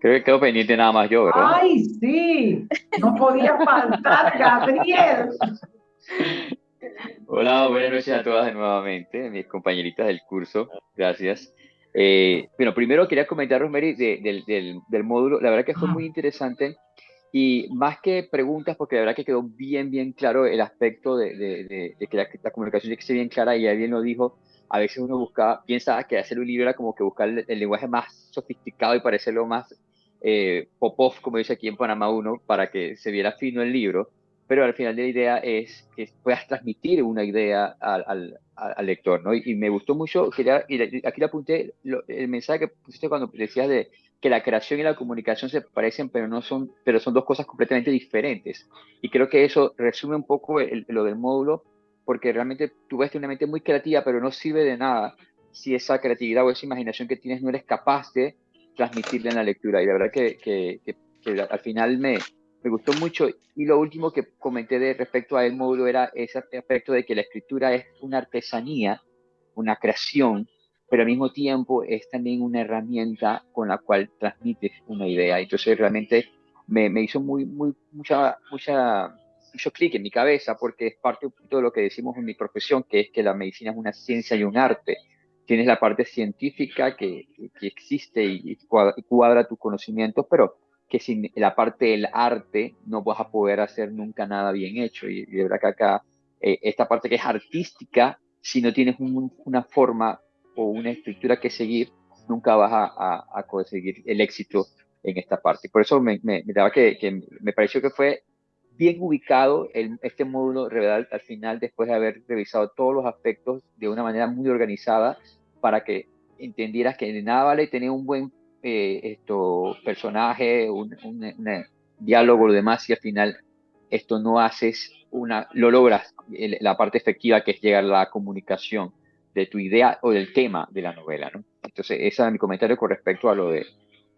Creo que quedó pendiente nada más yo, ¿verdad? ¡Ay, sí! No podía faltar, Gabriel. Hola, buenas noches a todas nuevamente, mis compañeritas del curso. Gracias. Eh, bueno, primero quería comentar, Rosemary, del, del, del, módulo. La verdad que fue muy interesante y más que preguntas, porque la verdad que quedó bien, bien claro el aspecto de, que la, comunicación tiene que ser bien clara, y bien lo dijo, a veces uno buscaba, piensa que hacer un libro era como que buscar el, lenguaje más sofisticado y parecerlo más eh, pop-off, como dice aquí en Panamá uno, para que se viera fino el libro, pero al final de la idea es que puedas transmitir una idea al, al, lector, ¿no? Y, me gustó mucho, y aquí le apunté el mensaje que pusiste cuando decías de que la creación y la comunicación se parecen, pero no son, pero son dos cosas completamente diferentes. Y creo que eso resume un poco lo del módulo, porque realmente tú ves una mente muy creativa, pero no sirve de nada si esa creatividad o esa imaginación que tienes no eres capaz de transmitirla en la lectura. Y la verdad que, que, que, al final me, me gustó mucho. Y lo último que comenté de respecto al módulo era ese aspecto de que la escritura es una artesanía, una creación, pero al mismo tiempo es también una herramienta con la cual transmites una idea. Entonces realmente me, me hizo muy, muy, mucha, mucha, mucho clic en mi cabeza porque es parte de lo que decimos en mi profesión, que es que la medicina es una ciencia y un arte. Tienes la parte científica que, que existe y, cuadra, tus conocimientos, pero que sin la parte del arte no vas a poder hacer nunca nada bien hecho. Y, de verdad que acá, eh, esta parte que es artística, si no tienes una forma o una estructura que seguir, nunca vas a, conseguir el éxito en esta parte. Por eso me, daba que, me pareció que fue bien ubicado el, este módulo revelar al final después de haber revisado todos los aspectos de una manera muy organizada para que entendieras que de nada vale tener un buen eh, esto, personaje, un, un, diálogo, lo demás, si al final esto no haces una, lo logras, la parte efectiva que es llegar a la comunicación de tu idea o del tema de la novela. ¿no? Entonces, ese es mi comentario con respecto a lo, de,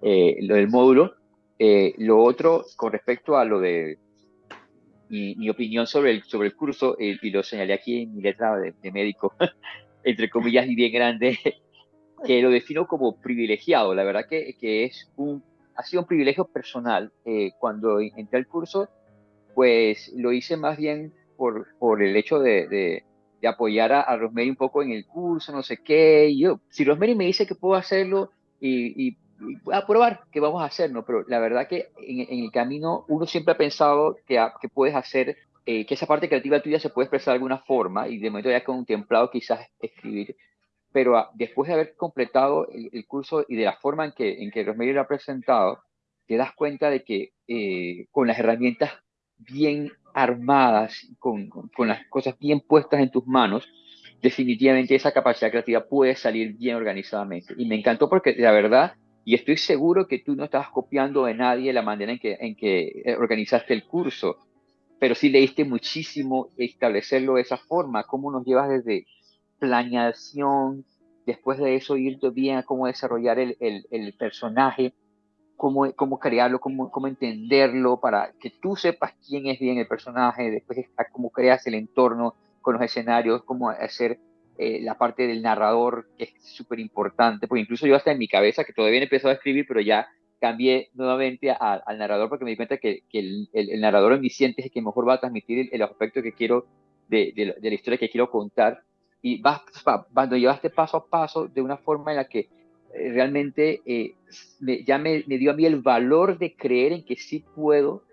eh, lo del módulo. Eh, lo otro, con respecto a lo de mi, opinión sobre el, sobre el curso, eh, y lo señalé aquí en mi letra de, médico, entre comillas y bien grande, que lo defino como privilegiado. La verdad que, que es un, ha sido un privilegio personal. cuando entré al curso, pues lo hice más bien por, por el hecho de, de apoyar a, Rosemary un poco en el curso, no sé qué. Y yo, si Rosemary me dice que puedo hacerlo y, voy a probar que vamos a hacerlo, pero la verdad que en, el camino uno siempre ha pensado que, que puedes hacer, eh, que esa parte creativa tuya se puede expresar de alguna forma y de momento ya contemplado quizás escribir. Pero después de haber completado el, curso y de la forma en que, en que lo ha presentado, te das cuenta de que eh, con las herramientas bien armadas, con, con, las cosas bien puestas en tus manos, definitivamente esa capacidad creativa puede salir bien organizadamente. Y me encantó porque la verdad, y estoy seguro que tú no estabas copiando de nadie la manera en que, en que eh, organizaste el curso, pero sí leíste muchísimo establecerlo de esa forma, cómo nos llevas desde, planeación, después de eso ir bien a cómo desarrollar el, el, el personaje, cómo, cómo crearlo, cómo, cómo entenderlo, para que tú sepas quién es bien el personaje, después cómo creas el entorno con los escenarios, cómo hacer eh, la parte del narrador, que es súper importante, porque incluso yo hasta en mi cabeza, que todavía he empezado a escribir, pero ya cambié nuevamente al narrador porque me di cuenta que, que el, el, narrador omnisciente es el que mejor va a transmitir el, el aspecto que quiero de, la historia que quiero contar. Y vas, cuando llevaste paso a paso de una forma en la que eh, realmente eh, me, ya me, me, dio a mí el valor de creer en que sí puedo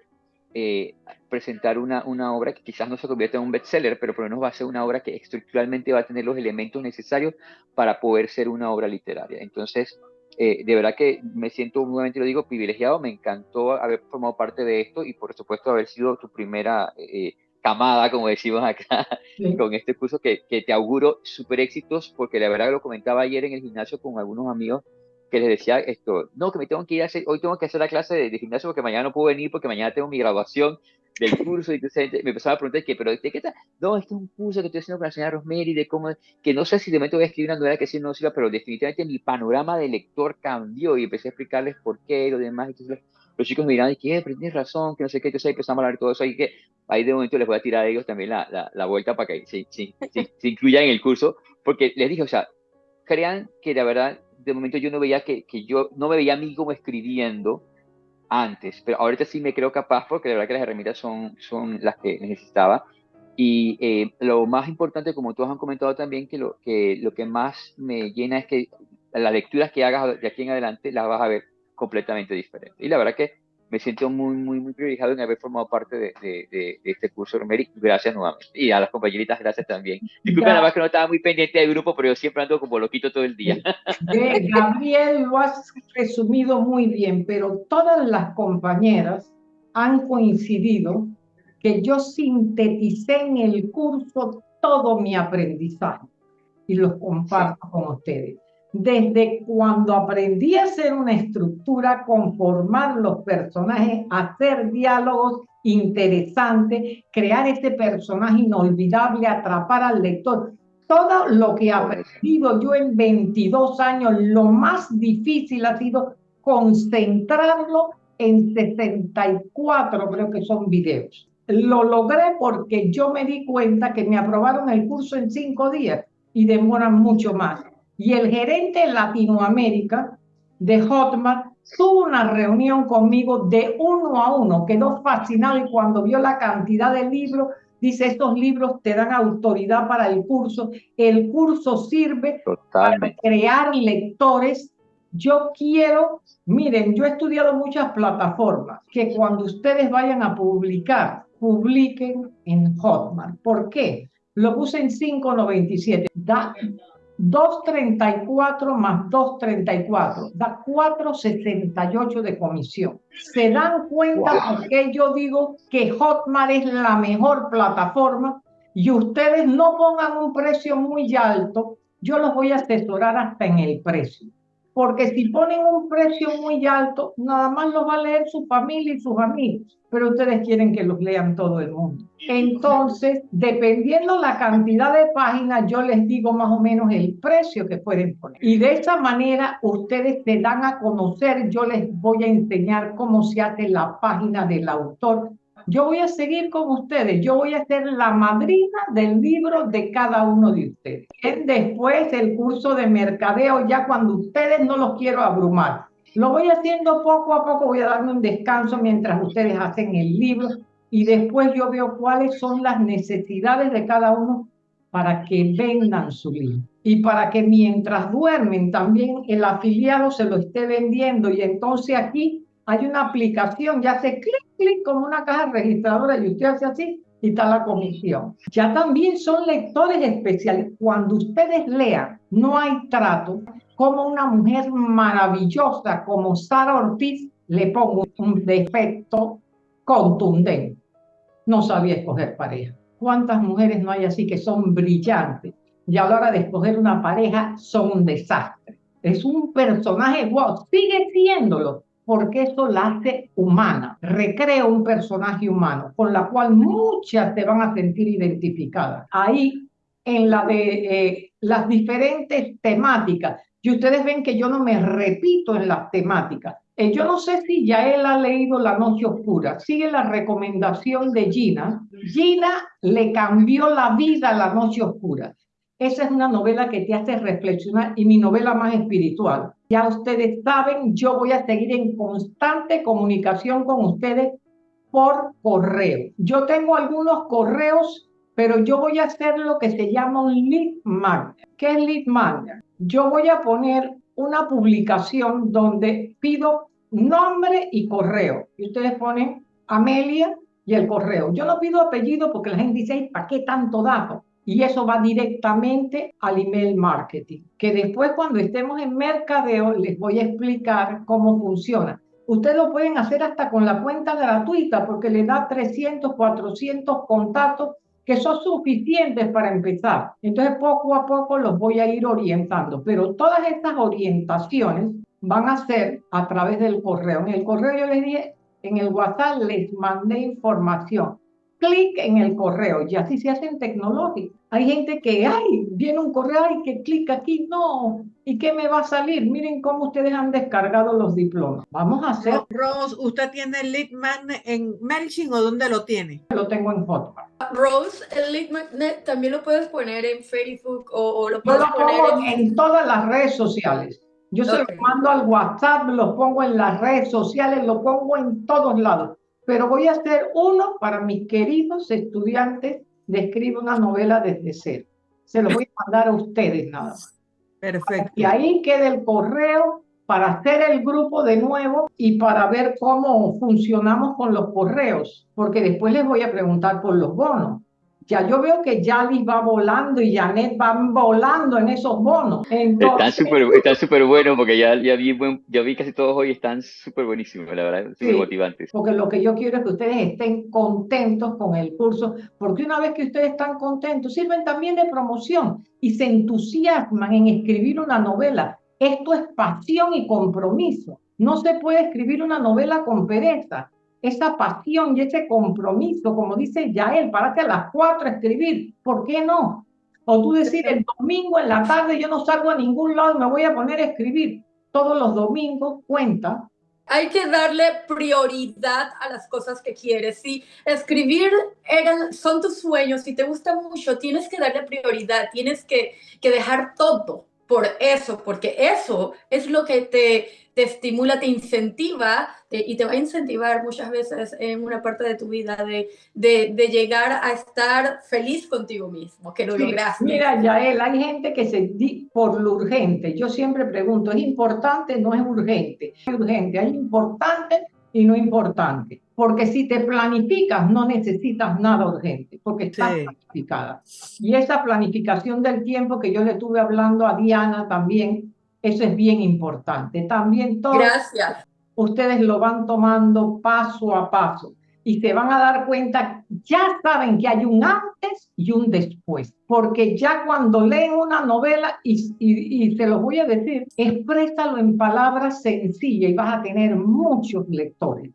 eh, presentar una, una, obra que quizás no se convierta en un bestseller, pero por lo menos va a ser una obra que estructuralmente va a tener los elementos necesarios para poder ser una obra literaria. Entonces, eh, de verdad que me siento, nuevamente lo digo, privilegiado, me encantó haber formado parte de esto y por supuesto haber sido tu primera eh, camada, como decimos acá, sí. con este curso que, que te auguro súper éxitos, porque la verdad lo comentaba ayer en el gimnasio con algunos amigos que les decía esto, no, que me tengo que ir a hacer, hoy tengo que hacer la clase de, de gimnasio porque mañana no puedo venir porque mañana tengo mi graduación del curso y entonces me empezaba a preguntar que, pero ¿de qué está? No, este es un curso que estoy haciendo con la señora Rosemary de cómo, que no sé si de momento voy a escribir una novela que sí no sirva, pero definitivamente mi panorama de lector cambió y empecé a explicarles por qué y lo demás. Entonces los chicos me dirán, y que, pero tienes razón, que no sé qué, entonces ahí empezamos a hablar de todo eso, ahí que ahí de momento les voy a tirar a ellos también la, la, la vuelta para que se, se, se, se incluyan en el curso, porque les dije, o sea, crean que la verdad, de momento yo no veía que, que yo, no me veía a mí como escribiendo, antes, pero ahorita sí me creo capaz porque la verdad que las herramientas son, son las que necesitaba. Y eh, lo más importante, como todos han comentado también, que lo, que lo que más me llena es que las lecturas que hagas de aquí en adelante las vas a ver completamente diferentes. Y la verdad que me siento muy, muy, muy privilegiado en haber formado parte de, de, de, este curso, Romeri. Gracias nuevamente. Y a las compañeritas, gracias también. Disculpen nada más que no estaba muy pendiente del grupo, pero yo siempre ando como loquito todo el día. Gabriel, lo has resumido muy bien, pero todas las compañeras han coincidido que yo sinteticé en el curso todo mi aprendizaje y los comparto sí. con ustedes desde cuando aprendí a hacer una estructura, conformar los personajes, hacer diálogos interesantes, crear ese personaje inolvidable, atrapar al lector. Todo lo que he aprendido yo en 22 años, lo más difícil ha sido concentrarlo en 64, creo que son videos. Lo logré porque yo me di cuenta que me aprobaron el curso en cinco días y demoran mucho más y el gerente de Latinoamérica de Hotmart tuvo una reunión conmigo de uno a uno, quedó fascinado y cuando vio la cantidad de libros, dice, estos libros te dan autoridad para el curso, el curso sirve Totalmente. para crear lectores. Yo quiero, miren, yo he estudiado muchas plataformas, que cuando ustedes vayan a publicar, publiquen en Hotmart. ¿Por qué? Lo puse en 5.97. Da 234 más 234 da 468 de comisión. ¿Se dan cuenta wow. por qué yo digo que Hotmart es la mejor plataforma y ustedes no pongan un precio muy alto? Yo los voy a asesorar hasta en el precio. Porque si ponen un precio muy alto, nada más los va a leer su familia y sus amigos, pero ustedes quieren que los lean todo el mundo. Entonces, dependiendo la cantidad de páginas, yo les digo más o menos el precio que pueden poner. Y de esa manera, ustedes se dan a conocer, yo les voy a enseñar cómo se hace la página del autor, yo voy a seguir con ustedes, yo voy a ser la madrina del libro de cada uno de ustedes. Después el curso de mercadeo, ya cuando ustedes no los quiero abrumar. Lo voy haciendo poco a poco, voy a darme un descanso mientras ustedes hacen el libro y después yo veo cuáles son las necesidades de cada uno para que vendan su libro. Y para que mientras duermen también el afiliado se lo esté vendiendo y entonces aquí hay una aplicación, ya hace clic, clic como una caja registradora y usted hace así y está la comisión. Ya también son lectores especiales. Cuando ustedes lean, no hay trato, como una mujer maravillosa como Sara Ortiz, le pongo un defecto contundente. No sabía escoger pareja. ¿Cuántas mujeres no hay así que son brillantes? Y a la hora de escoger una pareja son un desastre. Es un personaje, wow, sigue siéndolo, porque eso la hace humana, recrea un personaje humano, con la cual muchas se van a sentir identificadas. Ahí en eh, las diferentes temáticas. Y ustedes ven que yo no me repito en las temáticas. Eh, yo no sé si ya él ha leído La Noche Oscura. Sigue la recomendación de Gina. Gina le cambió la vida a La Noche Oscura. Esa es una novela que te hace reflexionar y mi novela más espiritual. Ya ustedes saben, yo voy a seguir en constante comunicación con ustedes por correo. Yo tengo algunos correos, pero yo voy a hacer lo que se llama un lead magnet. ¿Qué es lead magnet? Yo voy a poner una publicación donde pido nombre y correo. Y ustedes ponen Amelia y el correo. Yo no pido apellido porque la gente dice, ¿para qué tanto dato? Y eso va directamente al email marketing, que después cuando estemos en mercadeo les voy a explicar cómo funciona. Ustedes lo pueden hacer hasta con la cuenta gratuita porque le da 300, 400 contactos que son suficientes para empezar. Entonces poco a poco los voy a ir orientando, pero todas estas orientaciones van a ser a través del correo. En el correo yo les dije, en el WhatsApp les mandé información clic en el correo y así se hacen tecnológicos. Hay gente que, ay, viene un correo, ay, que clic aquí, no, ¿y qué me va a salir? Miren cómo ustedes han descargado los diplomas. Vamos a hacer... Rose, ¿usted tiene el lead magnet en MailChimp o dónde lo tiene? Lo tengo en Hotmart. Rose, el lead magnet también lo puedes poner en Facebook o, lo puedes poner en... en todas las redes sociales. Yo se lo mando al WhatsApp, lo pongo en las redes sociales, lo pongo en todos lados pero voy a hacer uno para mis queridos estudiantes de escribir una novela desde cero. Se lo voy a mandar a ustedes nada más. Perfecto. Y ahí queda el correo para hacer el grupo de nuevo y para ver cómo funcionamos con los correos, porque después les voy a preguntar por los bonos ya yo veo que Yali va volando y Janet van volando en esos bonos. están súper están super buenos porque ya, ya, vi, ya vi casi todos hoy están súper buenísimos, la verdad, súper motivantes. Porque lo que yo quiero es que ustedes estén contentos con el curso, porque una vez que ustedes están contentos, sirven también de promoción y se entusiasman en escribir una novela. Esto es pasión y compromiso. No se puede escribir una novela con pereza esa pasión y ese compromiso, como dice Yael, párate a las cuatro a escribir, ¿por qué no? O tú decir, el domingo en la tarde yo no salgo a ningún lado y me voy a poner a escribir. Todos los domingos cuenta. Hay que darle prioridad a las cosas que quieres. Si escribir eran, son tus sueños, si te gusta mucho, tienes que darle prioridad, tienes que, que dejar todo por eso, porque eso es lo que te, te estimula, te incentiva y te va a incentivar muchas veces en una parte de tu vida de, de, llegar a estar feliz contigo mismo, que lo lograste. Mira, Yael, hay gente que se di por lo urgente. Yo siempre pregunto, ¿es importante? No es urgente. Es urgente, hay importante y no importante. Porque si te planificas, no necesitas nada urgente, porque estás planificada. Y esa planificación del tiempo que yo le estuve hablando a Diana también, eso es bien importante. También todo. Gracias. Ustedes lo van tomando paso a paso y se van a dar cuenta, ya saben que hay un antes y un después, porque ya cuando leen una novela, y, y, y se los voy a decir, exprésalo en palabras sencillas y vas a tener muchos lectores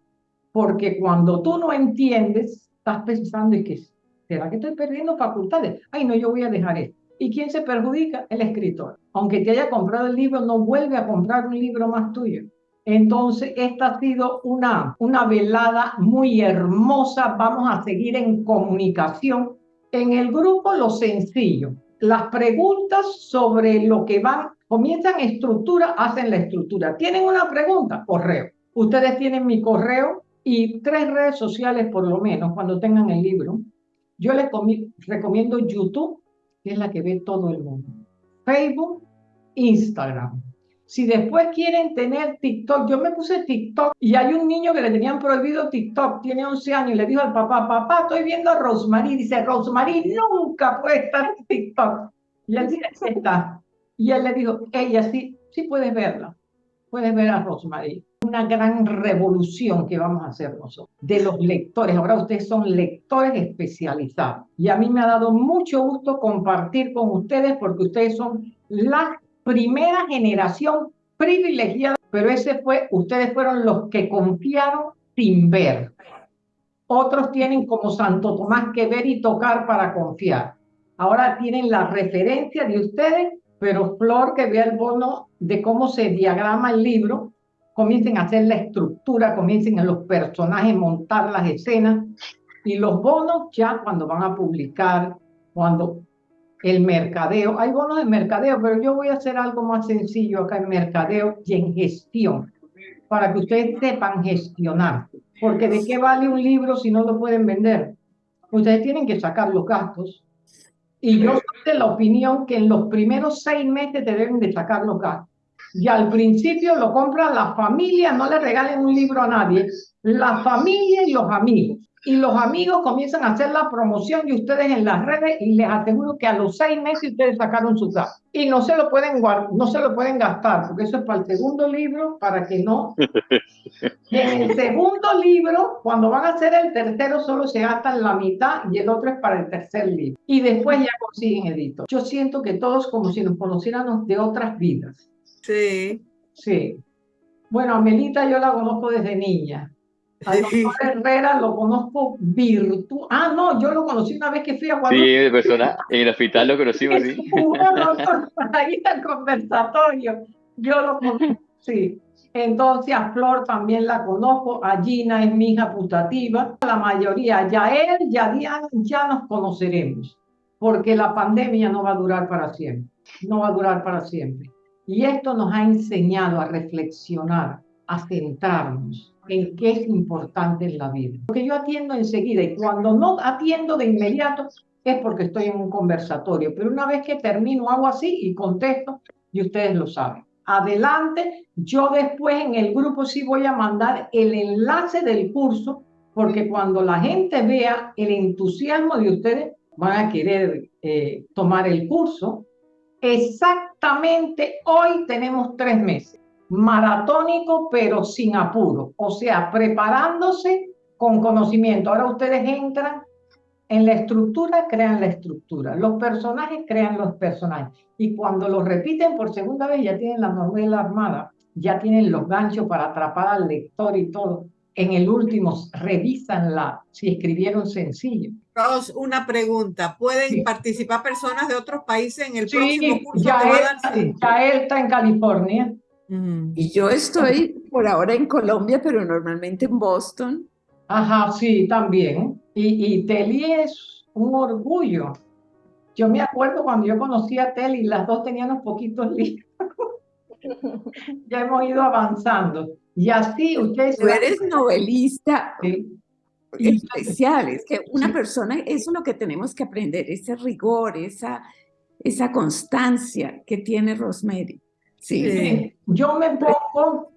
porque cuando tú no entiendes, estás pensando y que ¿será que estoy perdiendo facultades? Ay, no, yo voy a dejar esto. ¿Y quién se perjudica? El escritor. Aunque te haya comprado el libro, no vuelve a comprar un libro más tuyo. Entonces, esta ha sido una, una velada muy hermosa. Vamos a seguir en comunicación. En el grupo, lo sencillo. Las preguntas sobre lo que van, comienzan estructura, hacen la estructura. ¿Tienen una pregunta? Correo. Ustedes tienen mi correo, y tres redes sociales por lo menos cuando tengan el libro. Yo les recomiendo YouTube, que es la que ve todo el mundo. Facebook, Instagram. Si después quieren tener TikTok, yo me puse TikTok y hay un niño que le tenían prohibido TikTok, tiene 11 años y le dijo al papá, papá, estoy viendo a Rosemary. Dice, Rosemary nunca puede estar en TikTok. Y él dice, está. Y él le dijo, ella sí, sí puedes verla. Puedes ver a Rosemary una gran revolución que vamos a hacer nosotros, de los lectores. Ahora ustedes son lectores especializados. Y a mí me ha dado mucho gusto compartir con ustedes porque ustedes son la primera generación privilegiada, pero ese fue, ustedes fueron los que confiaron sin ver. Otros tienen como Santo Tomás que ver y tocar para confiar. Ahora tienen la referencia de ustedes, pero Flor que vea el bono de cómo se diagrama el libro, comiencen a hacer la estructura, comiencen a los personajes, montar las escenas, y los bonos ya cuando van a publicar, cuando el mercadeo, hay bonos de mercadeo, pero yo voy a hacer algo más sencillo acá en mercadeo y en gestión, para que ustedes sepan gestionar, porque ¿de qué vale un libro si no lo pueden vender? Ustedes tienen que sacar los gastos, y yo soy de la opinión que en los primeros seis meses te deben de sacar los gastos. Y al principio lo compra la familia, no le regalen un libro a nadie, la familia y los amigos. Y los amigos comienzan a hacer la promoción y ustedes en las redes y les aseguro que a los seis meses ustedes sacaron su gasto. Y no se lo pueden no se lo pueden gastar, porque eso es para el segundo libro, para que no. en el segundo libro, cuando van a hacer el tercero, solo se gastan la mitad y el otro es para el tercer libro. Y después ya consiguen editor. Yo siento que todos como si nos conociéramos de otras vidas. Sí. Sí. Bueno, a Melita yo la conozco desde niña. A doctor Herrera lo conozco virtual. Ah, no, yo lo conocí una vez que fui a Guadalupe. Sí, de persona, en el hospital lo conocimos, sí. ahí está el conversatorio. Yo lo conozco, sí. Entonces a Flor también la conozco, a Gina es mi hija putativa, la mayoría, ya él, ya Diana, ya nos conoceremos, porque la pandemia no va a durar para siempre, no va a durar para siempre. Y esto nos ha enseñado a reflexionar, a centrarnos en qué es importante en la vida. Porque yo atiendo enseguida y cuando no atiendo de inmediato es porque estoy en un conversatorio. Pero una vez que termino hago así y contesto y ustedes lo saben. Adelante, yo después en el grupo sí voy a mandar el enlace del curso porque cuando la gente vea el entusiasmo de ustedes van a querer eh, tomar el curso Exactamente hoy tenemos tres meses, maratónico pero sin apuro, o sea, preparándose con conocimiento. Ahora ustedes entran en la estructura, crean la estructura, los personajes crean los personajes. Y cuando los repiten por segunda vez ya tienen la novela armada, ya tienen los ganchos para atrapar al lector y todo. En el último revisan la, si escribieron sencillo una pregunta. ¿Pueden participar personas de otros países en el próximo curso? Ya, él, ya él está en California. Y yo estoy por ahora en Colombia, pero normalmente en Boston. Ajá, sí, también. Y, y Teli es un orgullo. Yo me acuerdo cuando yo conocí a Teli, las dos tenían unos poquitos libros. ya hemos ido avanzando. Y así ustedes... Tú eres novelista. Sí especiales, que una persona, eso es lo que tenemos que aprender, ese rigor, esa, esa constancia que tiene Rosemary. Sí. Yo me pongo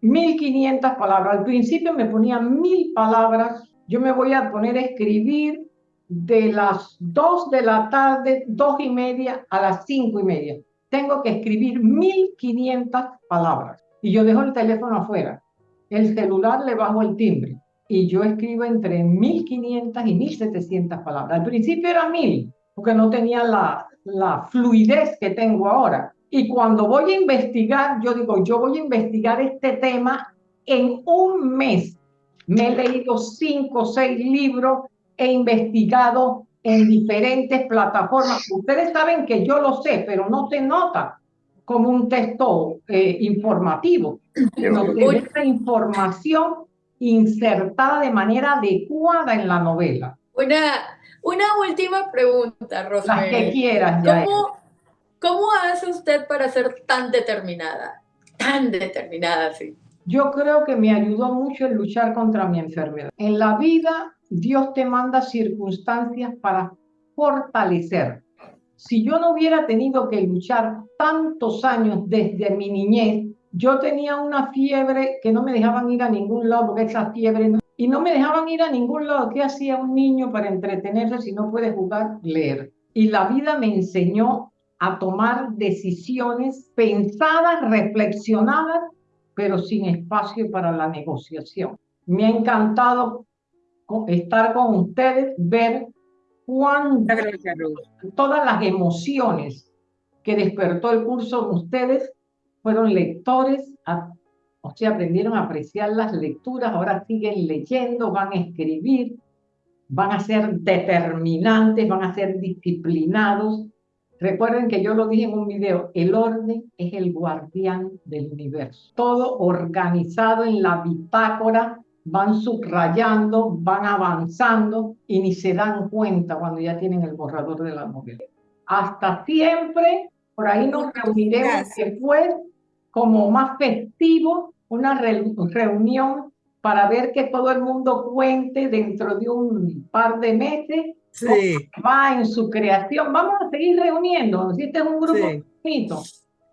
1500 palabras. Al principio me ponía mil palabras. Yo me voy a poner a escribir de las 2 de la tarde, dos y media a las cinco y media. Tengo que escribir 1500 palabras. Y yo dejo el teléfono afuera. El celular le bajo el timbre y yo escribo entre 1500 y 1700 palabras. Al principio era 1000, porque no tenía la, la fluidez que tengo ahora. Y cuando voy a investigar, yo digo, yo voy a investigar este tema en un mes. Me he leído cinco o seis libros, he investigado en diferentes plataformas. Ustedes saben que yo lo sé, pero no se nota como un texto eh, informativo. No se información insertada de manera adecuada en la novela. Una, una última pregunta, Rosemary. La que quieras, ¿Cómo, ¿Cómo hace usted para ser tan determinada? Tan determinada, sí. Yo creo que me ayudó mucho el luchar contra mi enfermedad. En la vida, Dios te manda circunstancias para fortalecer. Si yo no hubiera tenido que luchar tantos años desde mi niñez, yo tenía una fiebre que no me dejaban ir a ningún lado, porque esa fiebre, y no me dejaban ir a ningún lado. ¿Qué hacía un niño para entretenerse si no puede jugar? Leer. Y la vida me enseñó a tomar decisiones pensadas, reflexionadas, pero sin espacio para la negociación. Me ha encantado estar con ustedes, ver cuántas, todas las emociones que despertó el curso de ustedes fueron lectores, o sea, aprendieron a apreciar las lecturas, ahora siguen leyendo, van a escribir. van a ser determinantes, van a ser disciplinados. Recuerden que yo lo dije en un video, el orden es el guardián del universo. Todo organizado en la bitácora, van subrayando, van avanzando y ni se dan cuenta cuando ya tienen el borrador de la novela. Hasta siempre, por ahí nos reuniremos después como más festivo, una reunión para ver que todo el mundo cuente dentro de un par de meses sí. va en su creación. Vamos a seguir reuniendo, este es un grupo bonito,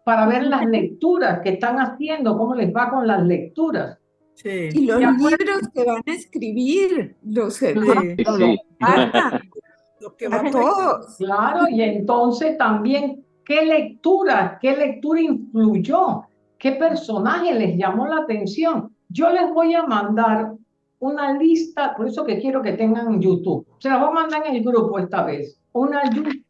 para ver las lecturas que están haciendo, cómo les va con las lecturas. Sí. Y los libros que van a escribir, los que van a todos. Claro, y entonces también, ¿qué lectura, qué lectura influyó? ¿Qué personaje les llamó la atención? Yo les voy a mandar una lista, por eso que quiero que tengan YouTube. Se la voy a mandar en el grupo esta vez. Una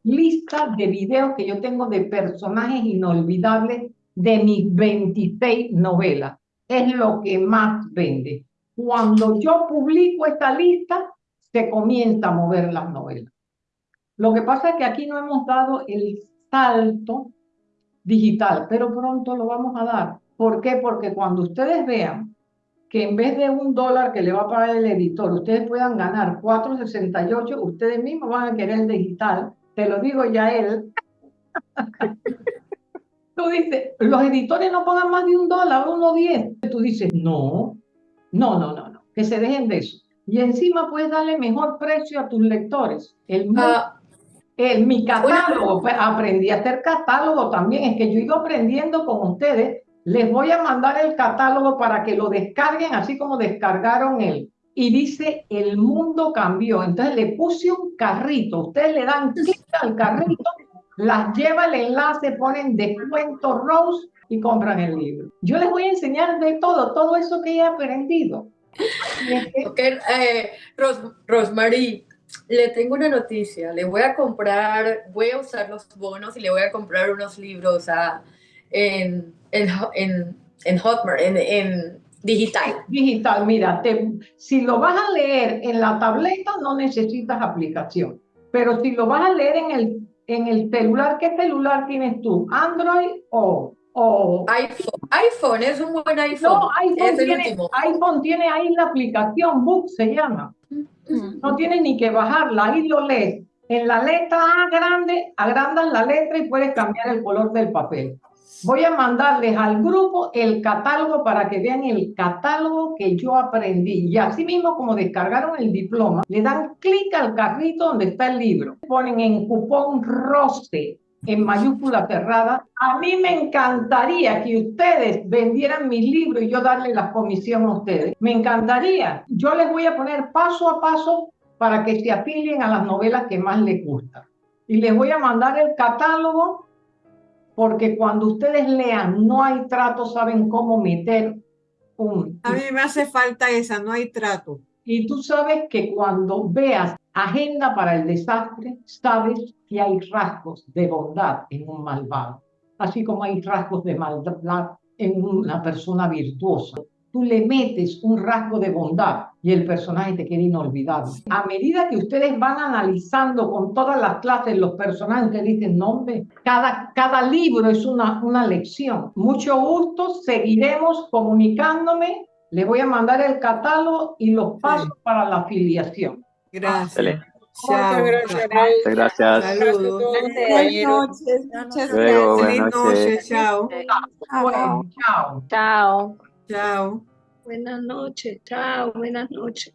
lista de videos que yo tengo de personajes inolvidables de mis 26 novelas. Es lo que más vende. Cuando yo publico esta lista, se comienza a mover las novelas. Lo que pasa es que aquí no hemos dado el salto digital, pero pronto lo vamos a dar. ¿Por qué? Porque cuando ustedes vean que en vez de un dólar que le va a pagar el editor, ustedes puedan ganar 4.68, ustedes mismos van a querer el digital. Te lo digo ya él. Tú dices, los editores no pagan más de un dólar, uno diez. Tú dices, no, no, no, no, no, que se dejen de eso. Y encima puedes darle mejor precio a tus lectores. El, uh, el mi catálogo, pues, aprendí a hacer catálogo también. Es que yo he ido aprendiendo con ustedes les voy a mandar el catálogo para que lo descarguen, así como descargaron él. Y dice, el mundo cambió. Entonces le puse un carrito. Ustedes le dan clic al carrito, las lleva el enlace, ponen descuento Rose y compran el libro. Yo les voy a enseñar de todo, todo eso que he aprendido. Ok, eh, Rosemary, le tengo una noticia. Le voy a comprar, voy a usar los bonos y le voy a comprar unos libros a, en en, en, en Hotmart, en, en digital. Digital, mira, si lo vas a leer en la tableta no necesitas aplicación, pero si lo vas a leer en el, en el celular, ¿qué celular tienes tú? ¿Android o, o... iPhone. iPhone, es un buen iPhone. No, iPhone, tiene, iPhone tiene ahí la aplicación, Book se llama. No tienes ni que bajarla, ahí lo lees. En la letra A grande, agrandas la letra y puedes cambiar el color del papel. Voy a mandarles al grupo el catálogo para que vean el catálogo que yo aprendí. Y así mismo como descargaron el diploma, le dan clic al carrito donde está el libro. Ponen en cupón ROSTE en mayúscula cerrada. A mí me encantaría que ustedes vendieran mis libros y yo darle la comisión a ustedes. Me encantaría. Yo les voy a poner paso a paso para que se afilien a las novelas que más les gustan. Y les voy a mandar el catálogo porque cuando ustedes lean no hay trato, saben cómo meter un... A mí me hace falta esa, no hay trato. Y tú sabes que cuando veas agenda para el desastre, sabes que hay rasgos de bondad en un malvado, así como hay rasgos de maldad en una persona virtuosa tú le metes un rasgo de bondad y el personaje te queda inolvidable. A medida que ustedes van analizando con todas las clases los personajes, que dicen, nombre, cada, cada libro es una, una lección. Mucho gusto, seguiremos comunicándome. Les voy a mandar el catálogo y los pasos para la afiliación. Gracias. Muchas gracias. Muchas gracias. Saludos. Buenas noches. Muchas gracias. Chao. Chao. Chao. Chao. Buenas noches, chao, buenas noches.